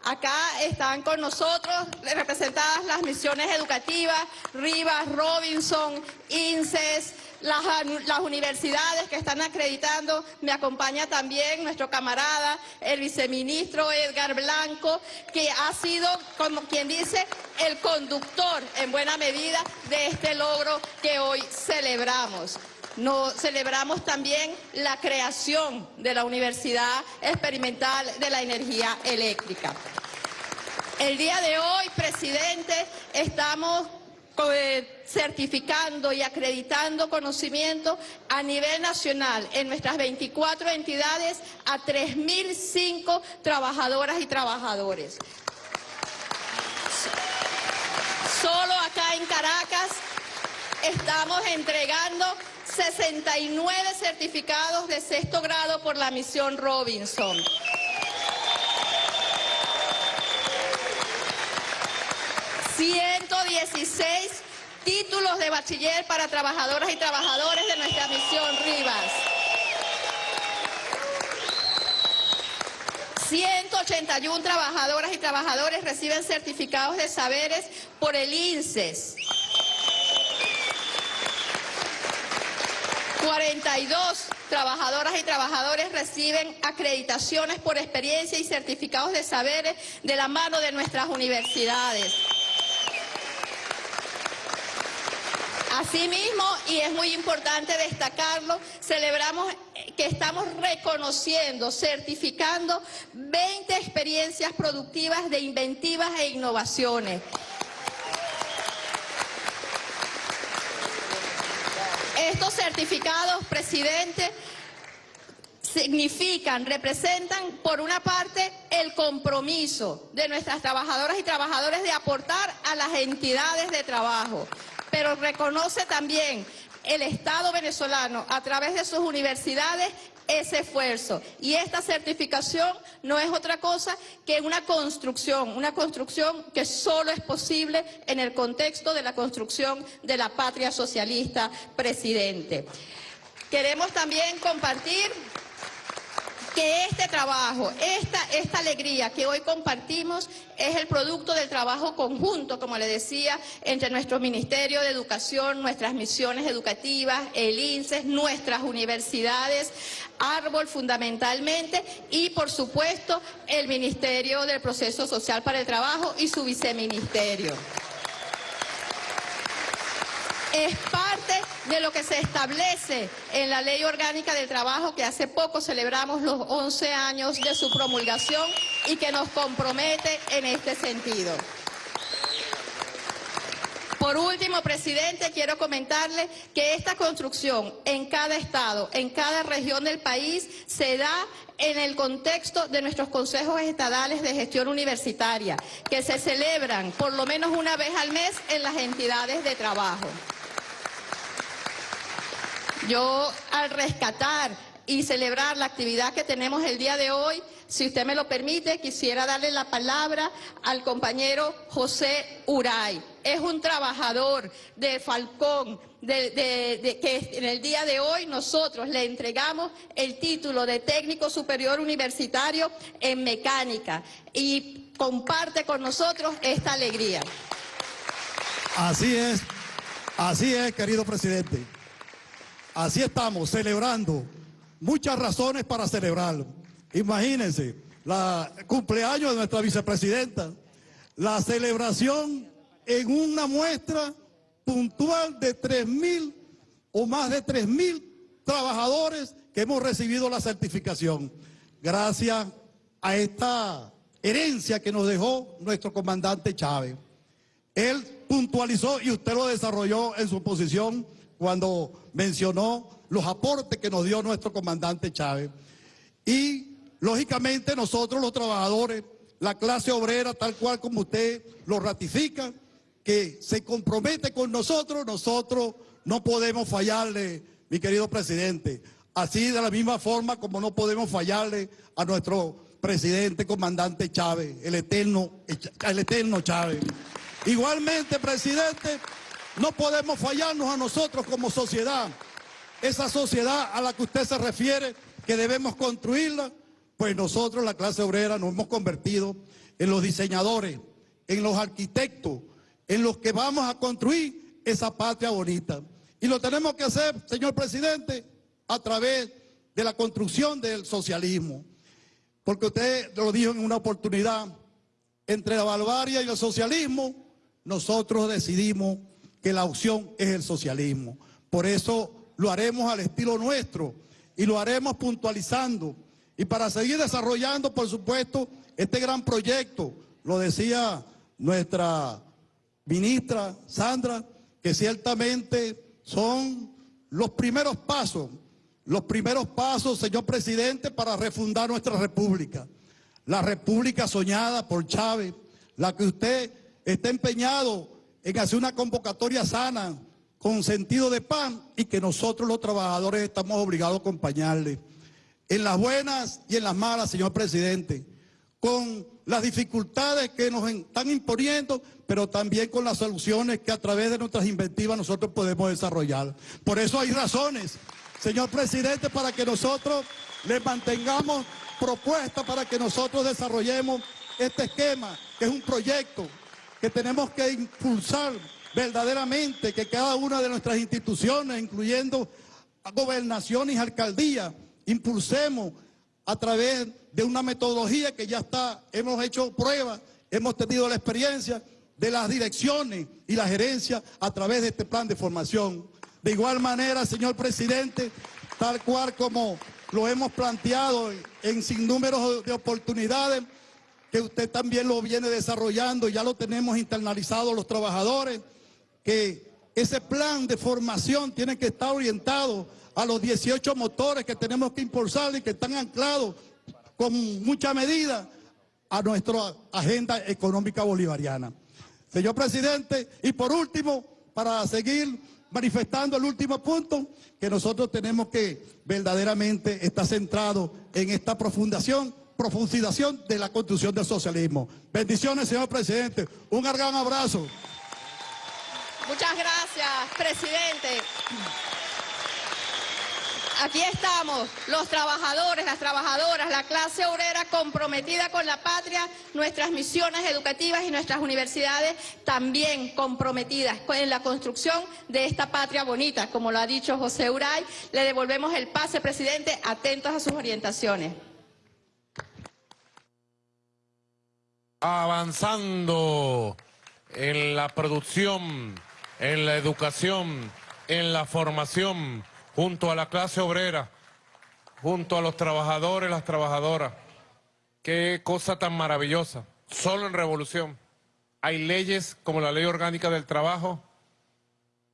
Acá están con nosotros representadas las misiones educativas, Rivas, Robinson, INSES, las, las, universidades que están acreditando. Me acompaña también nuestro camarada, el viceministro Edgar Blanco, que ha sido, como quien dice, el conductor en buena medida de este logro que hoy celebramos. Nos celebramos también la creación de la Universidad Experimental de la Energía Eléctrica. El día de hoy, presidente, estamos certificando y acreditando conocimiento a nivel nacional en nuestras 24 entidades a 3.005 trabajadoras y trabajadores. Solo acá en Caracas estamos entregando 69 certificados de sexto grado por la misión Robinson. ...116 títulos de bachiller para trabajadoras y trabajadores de nuestra misión Rivas. 181 trabajadoras y trabajadores reciben certificados de saberes por el INSES. 42 trabajadoras y trabajadores reciben acreditaciones por experiencia y certificados de saberes de la mano de nuestras universidades. Asimismo, y es muy importante destacarlo, celebramos que estamos reconociendo, certificando 20 experiencias productivas de inventivas e innovaciones. Estos certificados, presidente, significan, representan, por una parte, el compromiso de nuestras trabajadoras y trabajadores de aportar a las entidades de trabajo, pero reconoce también el Estado venezolano, a través de sus universidades, ese esfuerzo. Y esta certificación no es otra cosa que una construcción, una construcción que solo es posible en el contexto de la construcción de la patria socialista, presidente. Queremos también compartir que este trabajo, esta, alegría que hoy compartimos es el producto del trabajo conjunto, como le decía, entre nuestro Ministerio de Educación, nuestras misiones educativas, el INSES, nuestras universidades, Árbol fundamentalmente y por supuesto el Ministerio del Proceso Social para el Trabajo y su viceministerio es parte de lo que se establece en la Ley Orgánica del Trabajo que hace poco celebramos los 11 años de su promulgación y que nos compromete en este sentido. Por último, presidente, quiero comentarle que esta construcción en cada estado, en cada región del país, se da en el contexto de nuestros consejos estadales de gestión universitaria, que se celebran por lo menos una vez al mes en las entidades de trabajo. Yo al rescatar y celebrar la actividad que tenemos el día de hoy, si usted me lo permite, quisiera darle la palabra al compañero José Uray. Es un trabajador de Falcón, que en el día de hoy nosotros le entregamos el título de técnico superior universitario en mecánica y comparte con nosotros esta alegría. Así es, así es, querido presidente. Así estamos, celebrando. Muchas razones para celebrar. Imagínense, la cumpleaños de nuestra vicepresidenta, la celebración en una muestra puntual de 3 mil o más de 3 mil trabajadores que hemos recibido la certificación. Gracias a esta herencia que nos dejó nuestro comandante Chávez. Él puntualizó y usted lo desarrolló en su posición cuando mencionó los aportes que nos dio nuestro comandante Chávez. Y lógicamente nosotros los trabajadores, la clase obrera, tal cual como usted lo ratifica, que se compromete con nosotros, nosotros no podemos fallarle, mi querido presidente. Así de la misma forma como no podemos fallarle a nuestro presidente comandante Chávez, el eterno, el eterno Chávez. Igualmente, presidente, no podemos fallarnos a nosotros como sociedad. Esa sociedad a la que usted se refiere, que debemos construirla, pues nosotros, la clase obrera, nos hemos convertido en los diseñadores, en los arquitectos, en los que vamos a construir esa patria bonita. Y lo tenemos que hacer, señor presidente, a través de la construcción del socialismo. Porque usted lo dijo en una oportunidad, entre la barbarie y el socialismo, nosotros decidimos que la opción es el socialismo. Por eso lo haremos al estilo nuestro y lo haremos puntualizando. Y para seguir desarrollando, por supuesto, este gran proyecto, lo decía nuestra ministra Sandra, que ciertamente son los primeros pasos, los primeros pasos, señor presidente, para refundar nuestra república. La república soñada por Chávez, la que usted está empeñado en hacer una convocatoria sana, con sentido de pan, y que nosotros los trabajadores estamos obligados a acompañarle. En las buenas y en las malas, señor presidente, con las dificultades que nos están imponiendo, pero también con las soluciones que a través de nuestras inventivas nosotros podemos desarrollar. Por eso hay razones, señor presidente, para que nosotros le mantengamos propuestas para que nosotros desarrollemos este esquema, que es un proyecto que tenemos que impulsar verdaderamente, que cada una de nuestras instituciones, incluyendo gobernaciones y alcaldías, impulsemos a través de una metodología que ya está, hemos hecho pruebas, hemos tenido la experiencia de las direcciones y la gerencia a través de este plan de formación. De igual manera, señor presidente, tal cual como lo hemos planteado en sinnúmeros de oportunidades, que usted también lo viene desarrollando, ya lo tenemos internalizado los trabajadores, que ese plan de formación tiene que estar orientado a los 18 motores que tenemos que impulsar y que están anclados con mucha medida a nuestra agenda económica bolivariana. Señor presidente, y por último, para seguir manifestando el último punto, que nosotros tenemos que verdaderamente estar centrados en esta profundación, profundización de la construcción del socialismo. Bendiciones, señor presidente. Un gran abrazo. Muchas gracias, presidente. Aquí estamos, los trabajadores, las trabajadoras, la clase obrera comprometida con la patria, nuestras misiones educativas y nuestras universidades también comprometidas en la construcción de esta patria bonita. Como lo ha dicho José Uray, le devolvemos el pase, presidente, atentos a sus orientaciones. Avanzando en la producción, en la educación, en la formación, junto a la clase obrera, junto a los trabajadores, las trabajadoras. Qué cosa tan maravillosa. Solo en revolución. Hay leyes como la Ley Orgánica del Trabajo,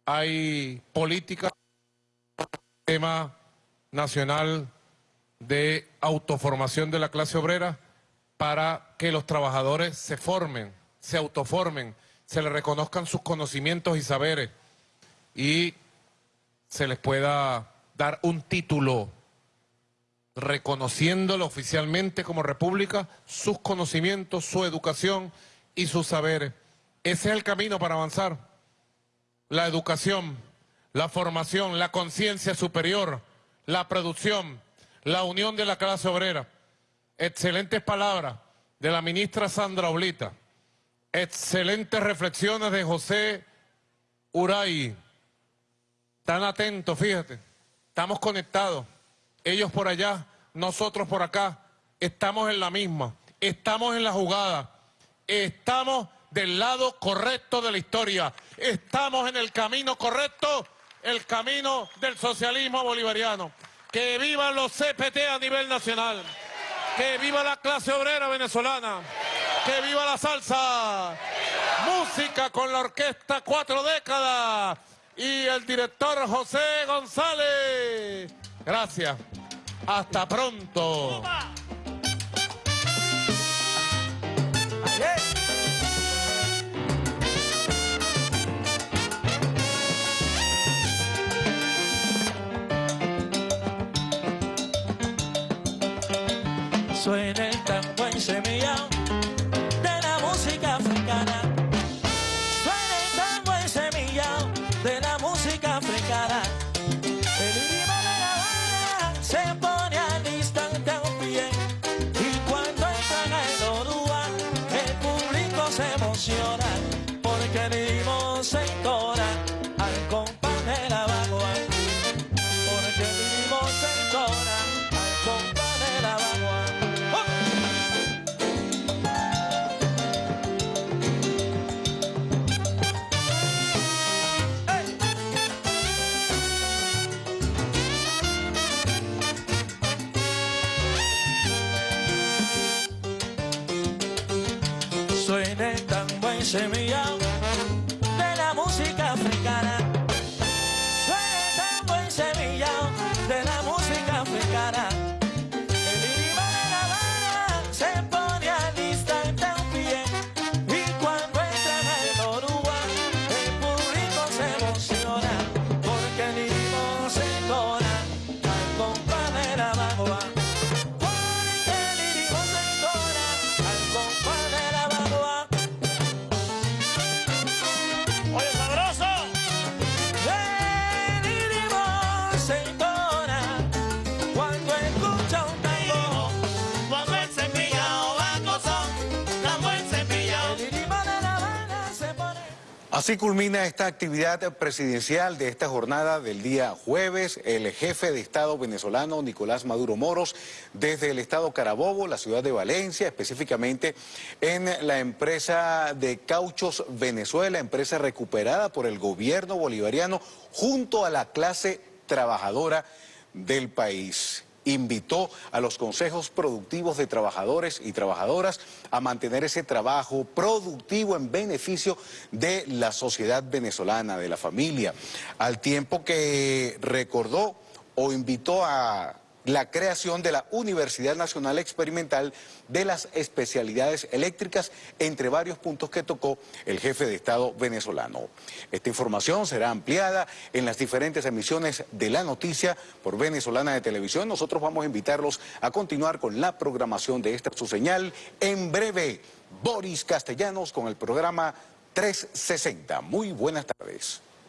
hay política, tema nacional de autoformación de la clase obrera para que los trabajadores se formen, se autoformen, se les reconozcan sus conocimientos y saberes y se les pueda dar un título reconociéndolo oficialmente como república, sus conocimientos, su educación y sus saberes. Ese es el camino para avanzar. La educación, la formación, la conciencia superior, la producción, la unión de la clase obrera. Excelentes palabras de la ministra Sandra Oblita. Excelentes reflexiones de José Uray. Tan atentos, fíjate. Estamos conectados. Ellos por allá, nosotros por acá. Estamos en la misma. Estamos en la jugada. Estamos del lado correcto de la historia. Estamos en el camino correcto, el camino del socialismo bolivariano. Que vivan los CPT a nivel nacional. Que viva la clase obrera venezolana. Que viva la salsa. Música con la orquesta Cuatro Décadas. Y el director José González. Gracias. Hasta pronto. Suena Así culmina esta actividad presidencial de esta jornada del día jueves. El jefe de Estado venezolano, Nicolás Maduro Moros, desde el Estado Carabobo, la ciudad de Valencia, específicamente en la empresa de Cauchos Venezuela, empresa recuperada por el gobierno bolivariano junto a la clase trabajadora del país invitó a los consejos productivos de trabajadores y trabajadoras a mantener ese trabajo productivo en beneficio de la sociedad venezolana, de la familia, al tiempo que recordó o invitó a la creación de la Universidad Nacional Experimental de las Especialidades Eléctricas, entre varios puntos que tocó el jefe de Estado venezolano. Esta información será ampliada en las diferentes emisiones de la noticia por Venezolana de Televisión. Nosotros vamos a invitarlos a continuar con la programación de esta su señal. En breve, Boris Castellanos con el programa 360. Muy buenas tardes.